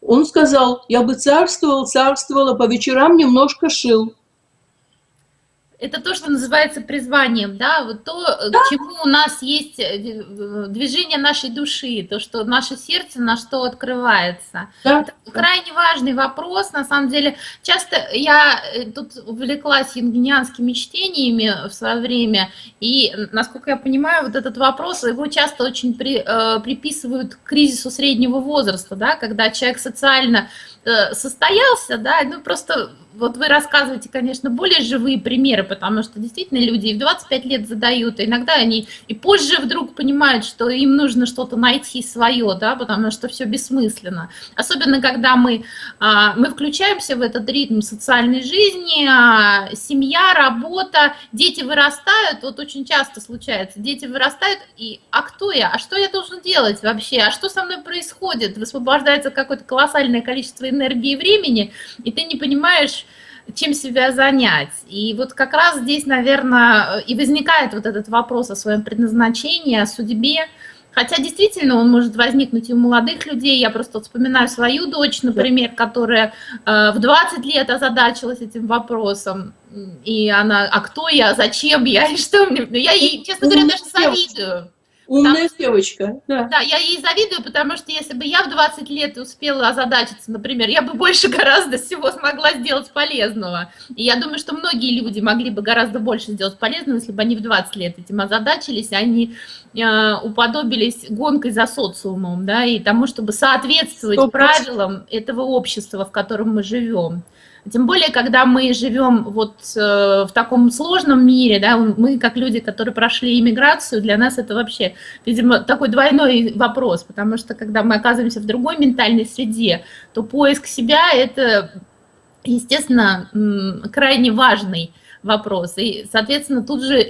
Он сказал, я бы царствовал, царствовал, а по вечерам немножко шил. Это то, что называется призванием, да, вот то, да. к чему у нас есть э, движение нашей души, то, что наше сердце на что открывается. Да. Это крайне важный вопрос, на самом деле. Часто я э, тут увлеклась юнгинианскими чтениями в свое время, и, насколько я понимаю, вот этот вопрос, его часто очень при, э, приписывают к кризису среднего возраста, да, когда человек социально э, состоялся, да, ну просто вот вы рассказываете, конечно, более живые примеры, потому что действительно люди и в 25 лет задают, и иногда они и позже вдруг понимают, что им нужно что-то найти свое, да, потому что все бессмысленно. Особенно, когда мы, а, мы включаемся в этот ритм социальной жизни, а, семья, работа, дети вырастают, вот очень часто случается, дети вырастают, и а кто я, а что я должен делать вообще, а что со мной происходит, высвобождается какое-то колоссальное количество энергии и времени, и ты не понимаешь, чем себя занять. И вот как раз здесь, наверное, и возникает вот этот вопрос о своем предназначении, о судьбе. Хотя действительно он может возникнуть и у молодых людей. Я просто вспоминаю свою дочь, например, которая э, в 20 лет озадачилась этим вопросом. И она, а кто я, зачем я, и что мне... Ну, я ей, честно говоря, даже завидую. Умная потому, девочка, да. Да, я ей завидую, потому что если бы я в 20 лет успела озадачиться, например, я бы больше гораздо всего смогла сделать полезного. И я думаю, что многие люди могли бы гораздо больше сделать полезного, если бы они в 20 лет этим озадачились, они э, уподобились гонкой за социумом, да, и тому, чтобы соответствовать 100%. правилам этого общества, в котором мы живем. Тем более, когда мы живем вот э, в таком сложном мире, да, мы как люди, которые прошли иммиграцию, для нас это вообще, видимо, такой двойной вопрос, потому что когда мы оказываемся в другой ментальной среде, то поиск себя – это, естественно, крайне важный вопрос. И, соответственно, тут же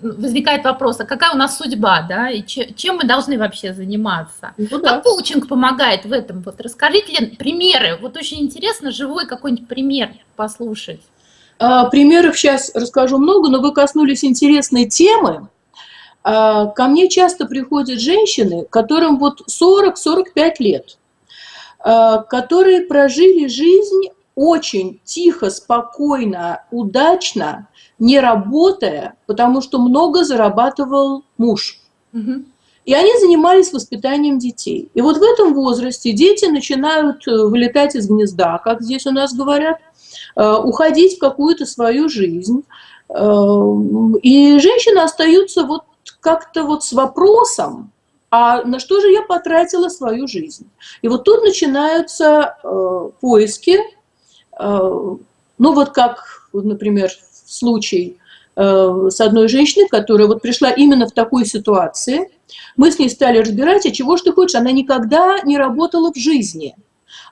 возникает вопрос, а какая у нас судьба, да, и чем мы должны вообще заниматься? Ну, да. Как коучинг помогает в этом? Вот расскажите Лен, примеры, вот очень интересно живой какой-нибудь пример послушать. А, примеров сейчас расскажу много, но вы коснулись интересной темы. А, ко мне часто приходят женщины, которым вот 40-45 лет, а, которые прожили жизнь очень тихо, спокойно, удачно, не работая, потому что много зарабатывал муж. Угу. И они занимались воспитанием детей. И вот в этом возрасте дети начинают э, вылетать из гнезда, как здесь у нас говорят, э, уходить в какую-то свою жизнь. Э, и женщины остаются вот как-то вот с вопросом, а на что же я потратила свою жизнь? И вот тут начинаются поиски, ну вот как, например, случай э, с одной женщиной, которая вот пришла именно в такой ситуации. Мы с ней стали разбирать, а чего ж ты хочешь? Она никогда не работала в жизни.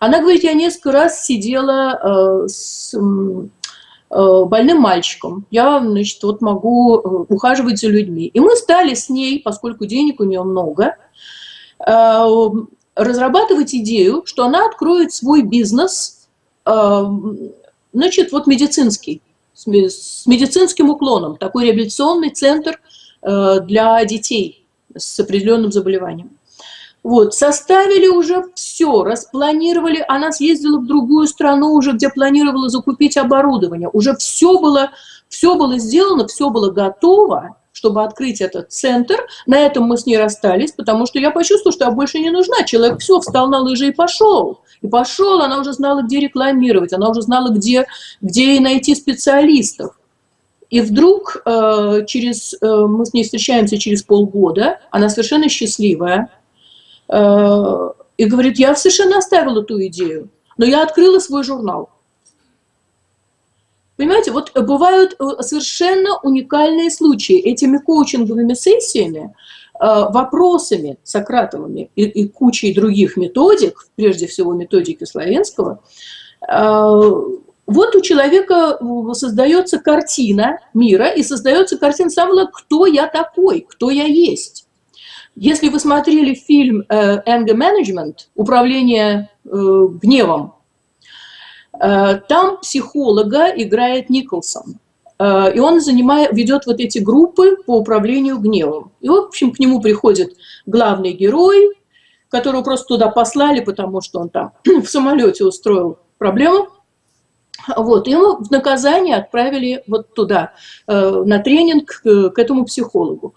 Она говорит, я несколько раз сидела э, с э, больным мальчиком. Я, значит, вот могу ухаживать за людьми. И мы стали с ней, поскольку денег у нее много, разрабатывать идею, что она откроет свой бизнес, значит, вот медицинский с медицинским уклоном, такой реабилитационный центр э, для детей с определенным заболеванием. Вот, составили уже все, распланировали, она съездила в другую страну уже, где планировала закупить оборудование, уже все было, все было сделано, все было готово, чтобы открыть этот центр. На этом мы с ней расстались, потому что я почувствовала, что я больше не нужна. Человек все, встал на лыжи и пошел. И пошел, она уже знала, где рекламировать, она уже знала, где, где найти специалистов. И вдруг э, через, э, мы с ней встречаемся через полгода, она совершенно счастливая, э, и говорит, я совершенно оставила ту идею, но я открыла свой журнал. Понимаете, вот бывают э, совершенно уникальные случаи. Этими коучинговыми сессиями, э, вопросами Сократовыми и, и кучей других методик, прежде всего методики Славянского, э, вот у человека создается картина мира и создается картина самого, кто я такой, кто я есть. Если вы смотрели фильм «Anger Management», «Управление гневом», Э, там психолога играет Николсон. Э, и он занимает, ведет вот эти группы по управлению гневом. И, в общем, к нему приходит главный герой, которого просто туда послали, потому что он там в самолете устроил проблему. Вот, ему в наказание отправили вот туда, э, на тренинг к этому психологу.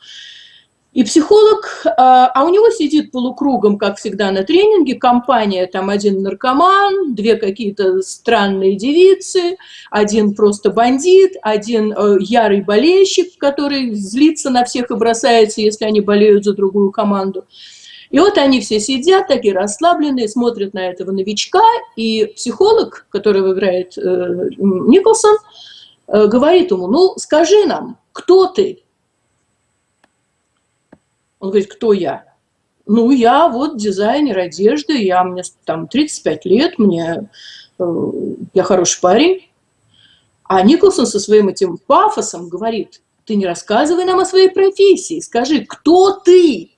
И психолог, а, а у него сидит полукругом, как всегда, на тренинге, компания, там один наркоман, две какие-то странные девицы, один просто бандит, один э, ярый болельщик, который злится на всех и бросается, если они болеют за другую команду. И вот они все сидят, такие расслабленные, смотрят на этого новичка, и психолог, которого играет э, Николсон, э, говорит ему, ну, скажи нам, кто ты? Он говорит, кто я? Ну, я вот дизайнер одежды, я, мне там 35 лет, мне, э, я хороший парень. А Николсон со своим этим пафосом говорит, ты не рассказывай нам о своей профессии, скажи, кто ты?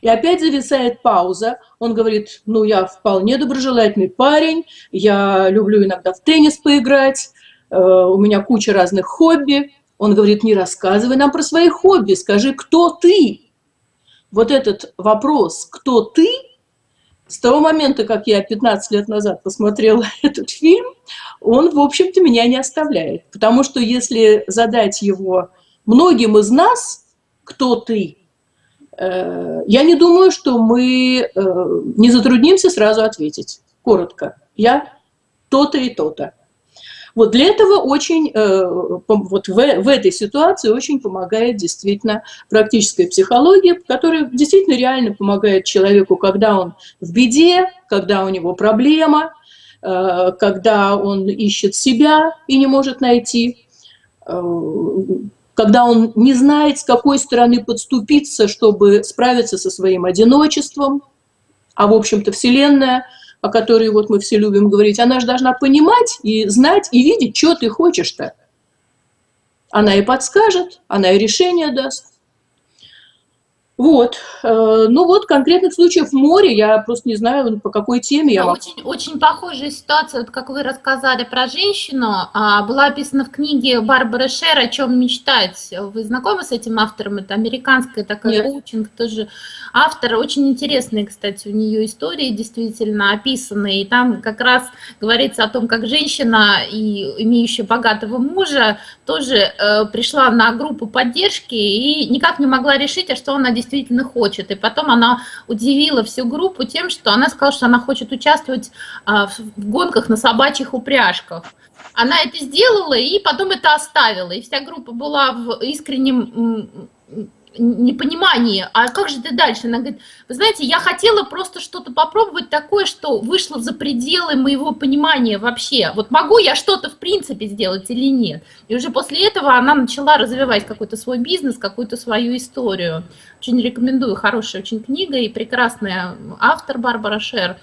И опять зависает пауза. Он говорит, ну, я вполне доброжелательный парень, я люблю иногда в теннис поиграть, э, у меня куча разных хобби. Он говорит, не рассказывай нам про свои хобби, скажи, кто ты? Вот этот вопрос, кто ты, с того момента, как я 15 лет назад посмотрела этот фильм, он, в общем-то, меня не оставляет. Потому что если задать его многим из нас, кто ты, Э, я не думаю, что мы э, не затруднимся сразу ответить. Коротко. Я то-то и то-то. Вот для этого очень, э, вот в, в этой ситуации очень помогает действительно практическая психология, которая действительно реально помогает человеку, когда он в беде, когда у него проблема, когда он ищет себя и не может найти, когда он не знает, с какой стороны подступиться, чтобы справиться со своим одиночеством. А, в общем-то, Вселенная, о которой вот мы все любим говорить, она же должна понимать и знать, и видеть, что ты хочешь-то. Она и подскажет, она и решение даст. Вот. Э, ну вот, конкретных случаев море, я просто не знаю, по какой теме я. Очень, очень похожая ситуация, вот как вы рассказали про женщину, а, была описана в книге Барбары Шер «О чем мечтать». Вы знакомы с этим автором? Это американская такая коучинг, тоже автор. Очень интересные, кстати, у нее истории действительно описаны. И там как раз говорится о том, как женщина, и имеющая богатого мужа, тоже э, пришла на группу поддержки и никак не могла решить, а что она действительно действительно хочет. И потом она удивила всю группу тем, что она сказала, что она хочет участвовать а, в гонках на собачьих упряжках. Она это сделала и потом это оставила. И вся группа была в искреннем непонимании, а как же ты дальше? Она говорит, вы знаете, я хотела просто что-то попробовать такое, что вышло за пределы моего понимания вообще. Вот могу я что-то в принципе сделать или нет? И уже после этого она начала развивать какой-то свой бизнес, какую-то свою историю. Очень рекомендую, хорошая очень книга и прекрасная автор Барбара Шер.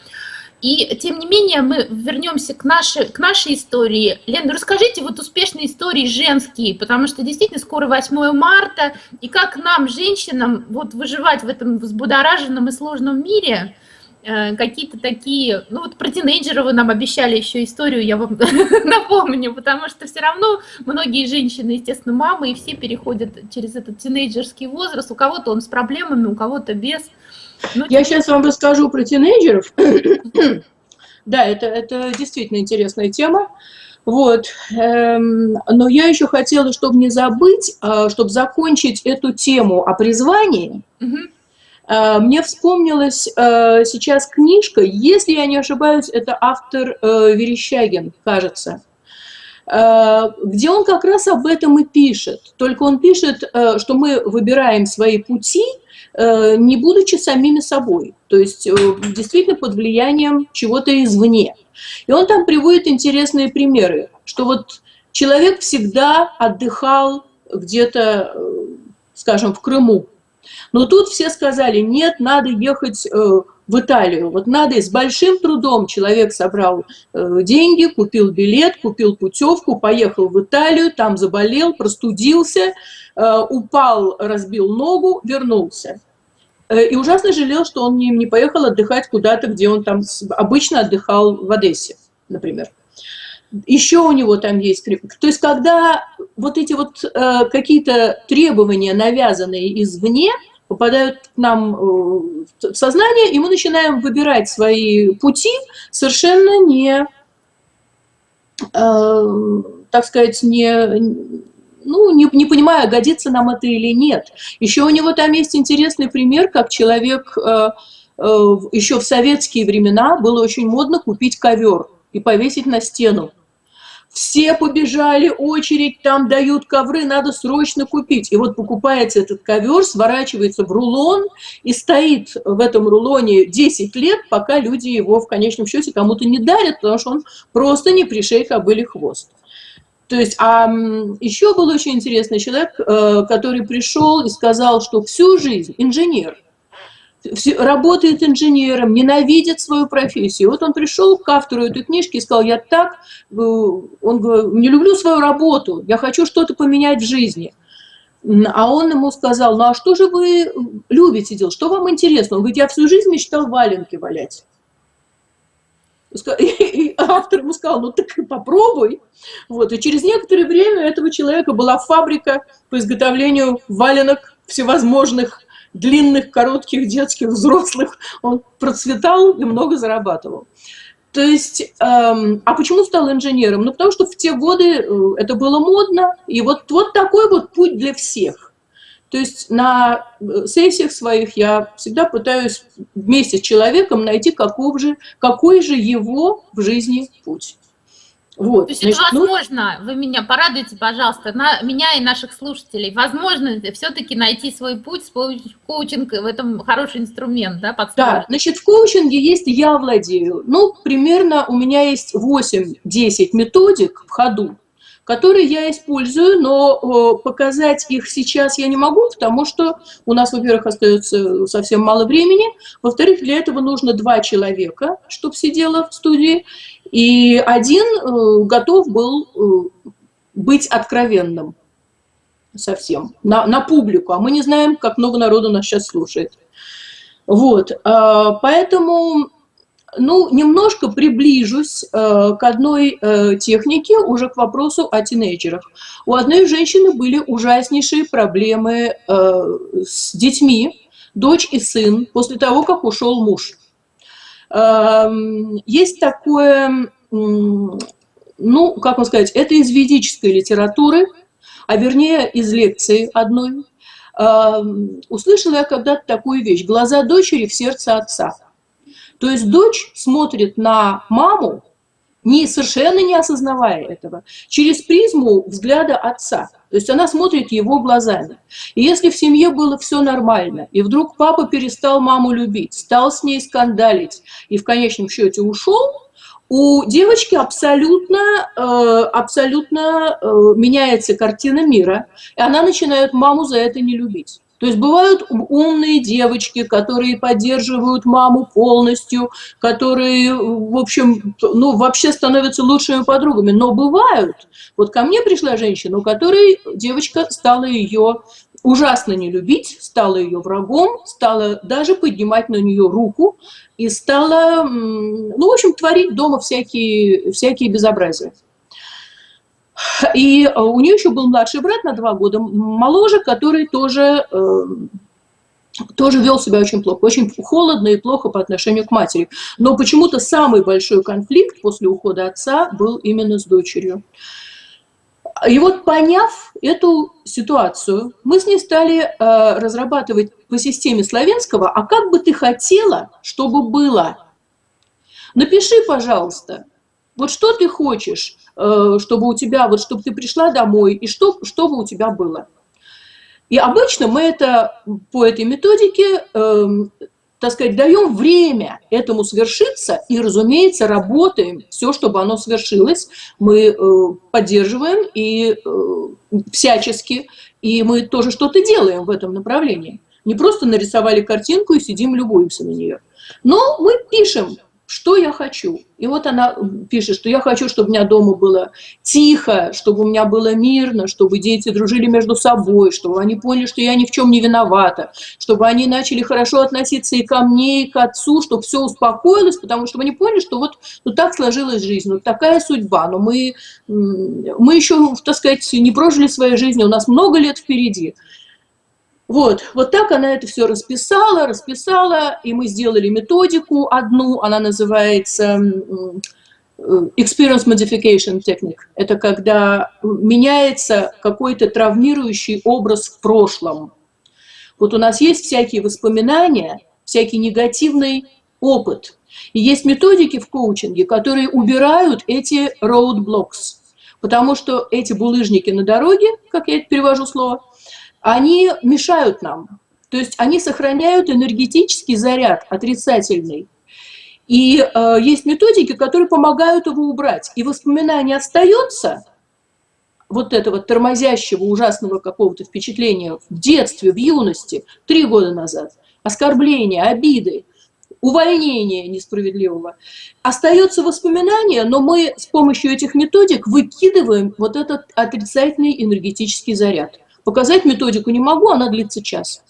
И тем не менее мы вернемся к нашей, к нашей истории. Лена, расскажите вот успешные истории женские, потому что действительно скоро 8 марта, и как нам, женщинам, вот выживать в этом взбудораженном и сложном мире, э, какие-то такие, ну вот про тинейджера вы нам обещали еще историю, я вам напомню, потому что все равно многие женщины, естественно, мамы, и все переходят через этот тинейджерский возраст, у кого-то он с проблемами, у кого-то без. Ну, Я сейчас вам расскажу про тинейджеров. да, это, это действительно интересная тема. Вот. Эм, но я еще хотела, чтобы не забыть, э, чтобы закончить эту тему о призвании. Э, мне вспомнилась э, сейчас книжка, если я не ошибаюсь, это автор Верещагин, кажется где он как раз об этом и пишет. Только он пишет, что мы выбираем свои пути, Э, не будучи самими собой, то есть э, действительно под влиянием чего-то извне. И он там приводит интересные примеры, что вот человек всегда отдыхал где-то, э, скажем, в Крыму, но тут все сказали, нет, надо ехать в Италию. Вот надо, и с большим трудом человек собрал деньги, купил билет, купил путевку, поехал в Италию, там заболел, простудился, упал, разбил ногу, вернулся. Э, и ужасно жалел, что он не, поехал отдыхать куда-то, где он там обычно отдыхал в Одессе, например. Еще у него там есть... То есть, когда вот эти вот э, какие-то требования, навязанные извне, попадают к нам э, в сознание, и мы начинаем выбирать свои пути совершенно не э, так сказать, не, ну, не, не понимая, годится нам это или нет. Еще у него там есть интересный пример, как человек э, э, еще в советские времена было очень модно купить ковер и повесить на стену. Все побежали, очередь, там дают ковры, надо срочно купить. И вот покупается этот ковер, сворачивается в рулон и стоит в этом рулоне 10 лет, пока люди его в конечном счете кому-то не дарят, потому что он просто не пришей кобыли хвост. То есть, а еще был очень интересный человек, э, который пришел и сказал, что всю жизнь инженер, работает инженером, ненавидит свою профессию. Вот он пришел к автору этой книжки и сказал, я так, э, он говорит, не люблю свою работу, я хочу что-то поменять в жизни. А он ему сказал, ну а что же вы любите делать, что вам интересно? Он говорит, я всю жизнь мечтал валенки валять. И автор ему сказал, ну так попробуй. Вот. И через некоторое время этого человека была фабрика по изготовлению валенок всевозможных, длинных, коротких, детских, взрослых. Он процветал и много зарабатывал. То есть, эм, а почему стал инженером? Ну, потому что в те годы э, это было модно, и вот, вот такой вот путь для всех. То есть на э, сессиях своих я всегда пытаюсь вместе с человеком найти, каков же, какой же его в жизни путь. Вот, То есть значит, это ну возможно, ну... вы меня порадуйте, пожалуйста, на, меня и наших слушателей, возможно все-таки найти свой путь с помощью коучинга, в этом хороший инструмент, да, подсказка. Да, значит, в коучинге есть «я владею». Ну, примерно у меня есть 8-10 методик в ходу, которые я использую, но показать их сейчас я не могу, потому что у нас, во-первых, остается совсем мало времени, во-вторых, для этого нужно два человека, чтобы сидело в студии, и один э, готов был э, быть откровенным совсем на, на публику, а мы не знаем, как много народу нас сейчас слушает. Вот, а, поэтому ну, немножко приближусь э, к одной э, технике, уже к вопросу о тинейджерах. У одной женщины были ужаснейшие проблемы э, с детьми, дочь и сын, после того, как ушел муж. Э, есть такое, ну, как вам сказать, это из ведической литературы, а вернее из лекции одной. Э, услышала я когда-то такую вещь «Глаза дочери в сердце отца». То есть дочь смотрит на маму, не, совершенно не осознавая этого, через призму взгляда отца. То есть она смотрит его глазами. И если в семье было все нормально, и вдруг папа перестал маму любить, стал с ней скандалить, и в конечном счете ушел, у девочки абсолютно, э, абсолютно э, меняется картина мира, и она начинает маму за это не любить. То есть бывают умные девочки, которые поддерживают маму полностью, которые, в общем, ну, вообще становятся лучшими подругами. Но бывают. Вот ко мне пришла женщина, у которой девочка стала ее ужасно не любить, стала ее врагом, стала даже поднимать на нее руку и стала, ну, в общем, творить дома всякие, всякие безобразия. И э, у нее еще был младший брат на два года моложе, который тоже, э, тоже вел себя очень плохо, очень холодно и плохо по отношению к матери. Но почему-то самый большой конфликт после ухода отца был именно с дочерью. И вот поняв эту ситуацию, мы с ней стали э, разрабатывать по системе славянского, а как бы ты хотела, чтобы было? Напиши, пожалуйста, вот что ты хочешь, чтобы у тебя, вот чтобы ты пришла домой, и что, чтобы у тебя было. И обычно мы это по этой методике, э, так сказать, даем время этому свершиться и, разумеется, работаем все, чтобы оно свершилось. Мы э, поддерживаем и э, всячески, и мы тоже что-то делаем в этом направлении. Не просто нарисовали картинку и сидим, любуемся на нее. Но мы пишем, что я хочу. И вот она пишет, что я хочу, чтобы у меня дома было тихо, чтобы у меня было мирно, чтобы дети дружили между собой, чтобы они поняли, что я ни в чем не виновата, чтобы они начали хорошо относиться и ко мне, и к отцу, чтобы все успокоилось, потому что они поняли, что вот ну, так сложилась жизнь, вот такая судьба, но мы, мы еще, так сказать, не прожили своей жизни, у нас много лет впереди. Вот, вот так она это все расписала, расписала, и мы сделали методику одну, она называется experience modification technique. Это когда меняется какой-то травмирующий образ в прошлом. Вот у нас есть всякие воспоминания, всякий негативный опыт. И есть методики в коучинге, которые убирают эти roadblocks. Потому что эти булыжники на дороге, как я перевожу слово, они мешают нам. То есть они сохраняют энергетический заряд отрицательный. И э, есть методики, которые помогают его убрать. И воспоминание остается, вот этого тормозящего, ужасного какого-то впечатления в детстве, в юности, три года назад, оскорбления, обиды, увольнения несправедливого. Остается воспоминание, но мы с помощью этих методик выкидываем вот этот отрицательный энергетический заряд. Показать методику не могу, она длится час.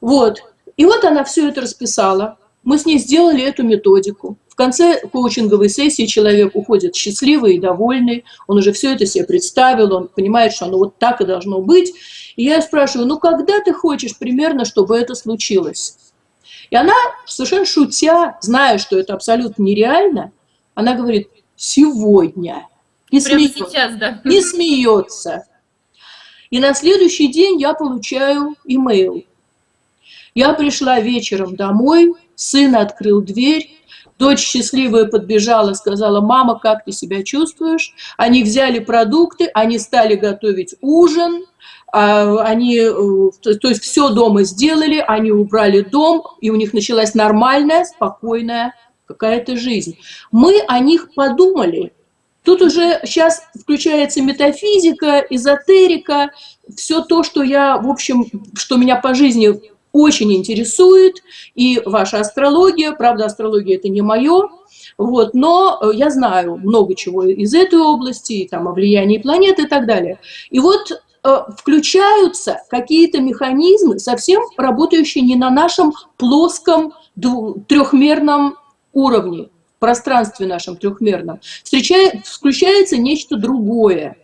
Вот. И вот она все это расписала. Мы с ней сделали эту методику. В конце коучинговой сессии человек уходит счастливый и довольный, он уже все это себе представил, он понимает, что оно вот так и должно быть. И я спрашиваю, ну когда ты хочешь примерно, чтобы это случилось? И она, совершенно шутя, зная, что это абсолютно нереально, она говорит, сегодня. Не Прямо смеется. сейчас, да. Не смеется. И на следующий день я получаю имейл. Я пришла вечером домой, сын открыл дверь, дочь счастливая подбежала, сказала, мама, как ты себя чувствуешь? Они взяли продукты, они стали готовить ужин, а, они, э, то есть все дома сделали, они убрали дом, и у них началась нормальная, спокойная какая-то жизнь. Мы о них подумали, Тут уже сейчас включается метафизика, эзотерика, все то, что я, в общем, что меня по жизни очень интересует, и ваша астрология, правда, астрология это не мое, вот, но э, я знаю много чего из этой области, там о влиянии планет и так далее. И вот э, включаются какие-то механизмы, совсем работающие не на нашем плоском трехмерном уровне, пространстве нашем трехмерном. Включается нечто другое.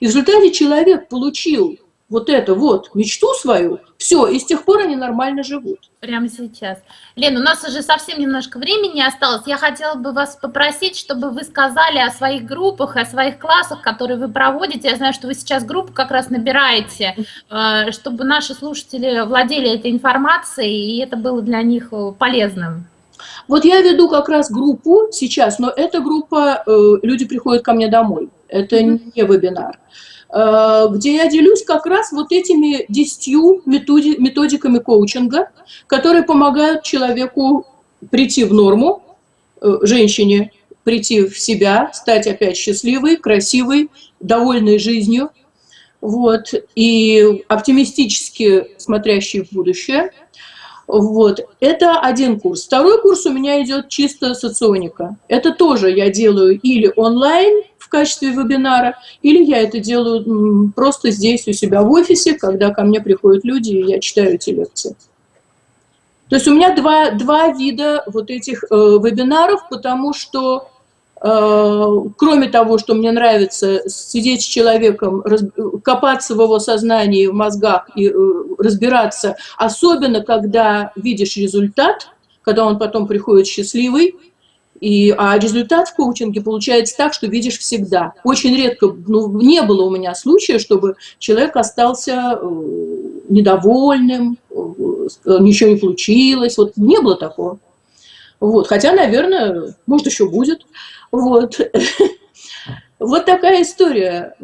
И в результате человек получил вот это вот, мечту свою, все, и с тех пор они нормально живут. Прямо сейчас. Лен, у нас уже совсем немножко времени осталось. Я хотела бы вас попросить, чтобы вы сказали о своих группах, о своих классах, которые вы проводите. Я знаю, что вы сейчас группу как раз набираете, э, чтобы наши слушатели владели этой информацией, и это было для них э, полезным. Вот я веду как раз группу сейчас, но эта группа, э, люди приходят ко мне домой, это не вебинар. Э, где я делюсь как раз вот этими десятью методиками коучинга, которые помогают человеку прийти в норму, э, женщине прийти в себя, стать опять счастливой, красивой, довольной жизнью, вот, и оптимистически смотрящей в будущее. Вот, это один курс. Второй курс у меня идет чисто соционика. Это тоже я делаю или онлайн, в качестве вебинара, или я это делаю просто здесь у себя в офисе, когда ко мне приходят люди, и я читаю эти лекции. То есть у меня два, два вида вот этих э, вебинаров, потому что кроме того, что мне нравится сидеть с человеком, копаться в его сознании, в мозгах и э, разбираться, особенно когда видишь результат, когда он потом приходит счастливый, и, а результат в коучинге получается так, что видишь всегда. Очень редко, ну, не было у меня случая, чтобы человек остался э, недовольным, э, ничего не получилось. Вот не было такого. Вот. Хотя, наверное, может, еще будет. Вот. Вот такая история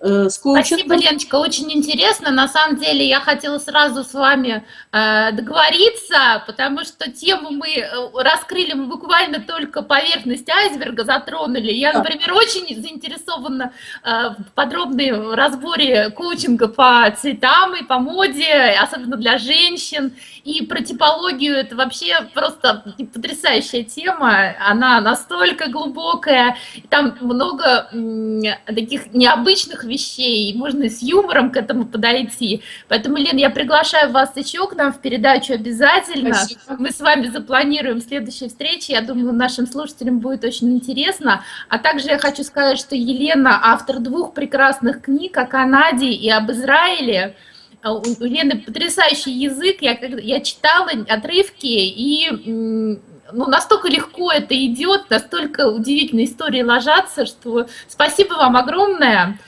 э, с коучингом. Спасибо, Леночка, очень интересно. На самом деле я хотела сразу с вами э, договориться, потому что тему мы э, раскрыли, мы буквально только поверхность айсберга затронули. Я, например, очень заинтересована э, в подробном разборе коучинга по цветам и по моде, особенно для женщин. И про типологию это вообще просто потрясающая тема. Она настолько глубокая, там много таких необычных вещей, можно с юмором к этому подойти. Поэтому, Лен, я приглашаю вас еще к нам в передачу обязательно. Спасибо. Мы с вами запланируем следующие встречи. Я думаю, нашим слушателям будет очень интересно. А также я хочу сказать, что Елена автор двух прекрасных книг о Канаде и об Израиле. А у Лены потрясающий язык, я, я читала отрывки, и ну, настолько легко это идет, настолько удивительные истории ложатся, что спасибо вам огромное.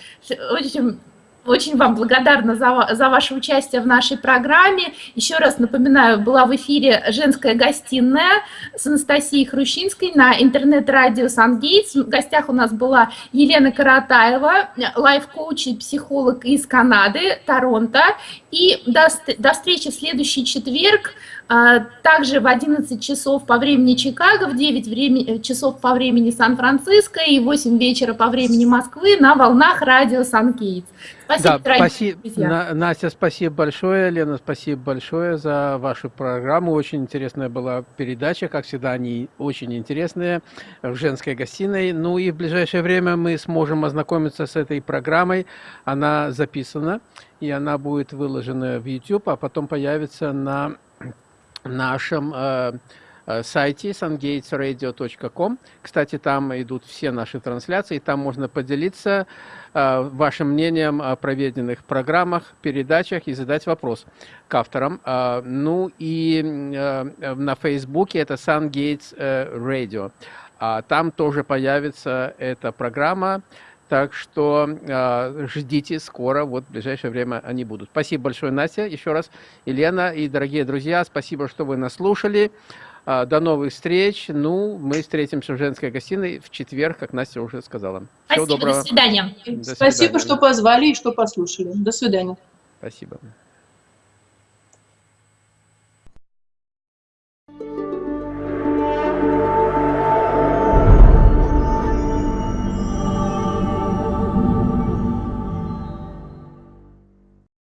Очень очень вам благодарна за, за ваше участие в нашей программе. Еще раз напоминаю, была в эфире «Женская гостиная» с Анастасией Хрущинской на интернет-радио «Сангейтс». В гостях у нас была Елена Каратаева, лайф-коуч и психолог из Канады, Торонто. И до, до встречи в следующий четверг. А, также в 11 часов по времени Чикаго, в 9 времени, э, часов по времени Сан-Франциско и 8 вечера по времени Москвы на волнах радио Сан-Кейтс. Спасибо, да, спасибо На, Настя, спасибо большое. Лена, спасибо большое за вашу программу. Очень интересная была передача. Как всегда, они очень интересные в женской гостиной. Ну и в ближайшее время мы сможем ознакомиться с этой программой. Она записана, и она будет выложена в YouTube, а потом появится на нашем э, э, сайте sungatesradio.com. Кстати, там идут все наши трансляции, там можно поделиться э, вашим мнением о проведенных программах, передачах и задать вопрос к авторам. Э, ну и э, на Фейсбуке это SunGates э, Radio. А там тоже появится эта программа. Так что э, ждите скоро, вот в ближайшее время они будут. Спасибо большое, Настя, еще раз. Елена и дорогие друзья, спасибо, что вы нас слушали. А, до новых встреч. Ну, мы встретимся в женской гостиной в четверг, как Настя уже сказала. Всего спасибо, доброго. До свидания. до свидания. Спасибо, что позвали и что послушали. До свидания. Спасибо.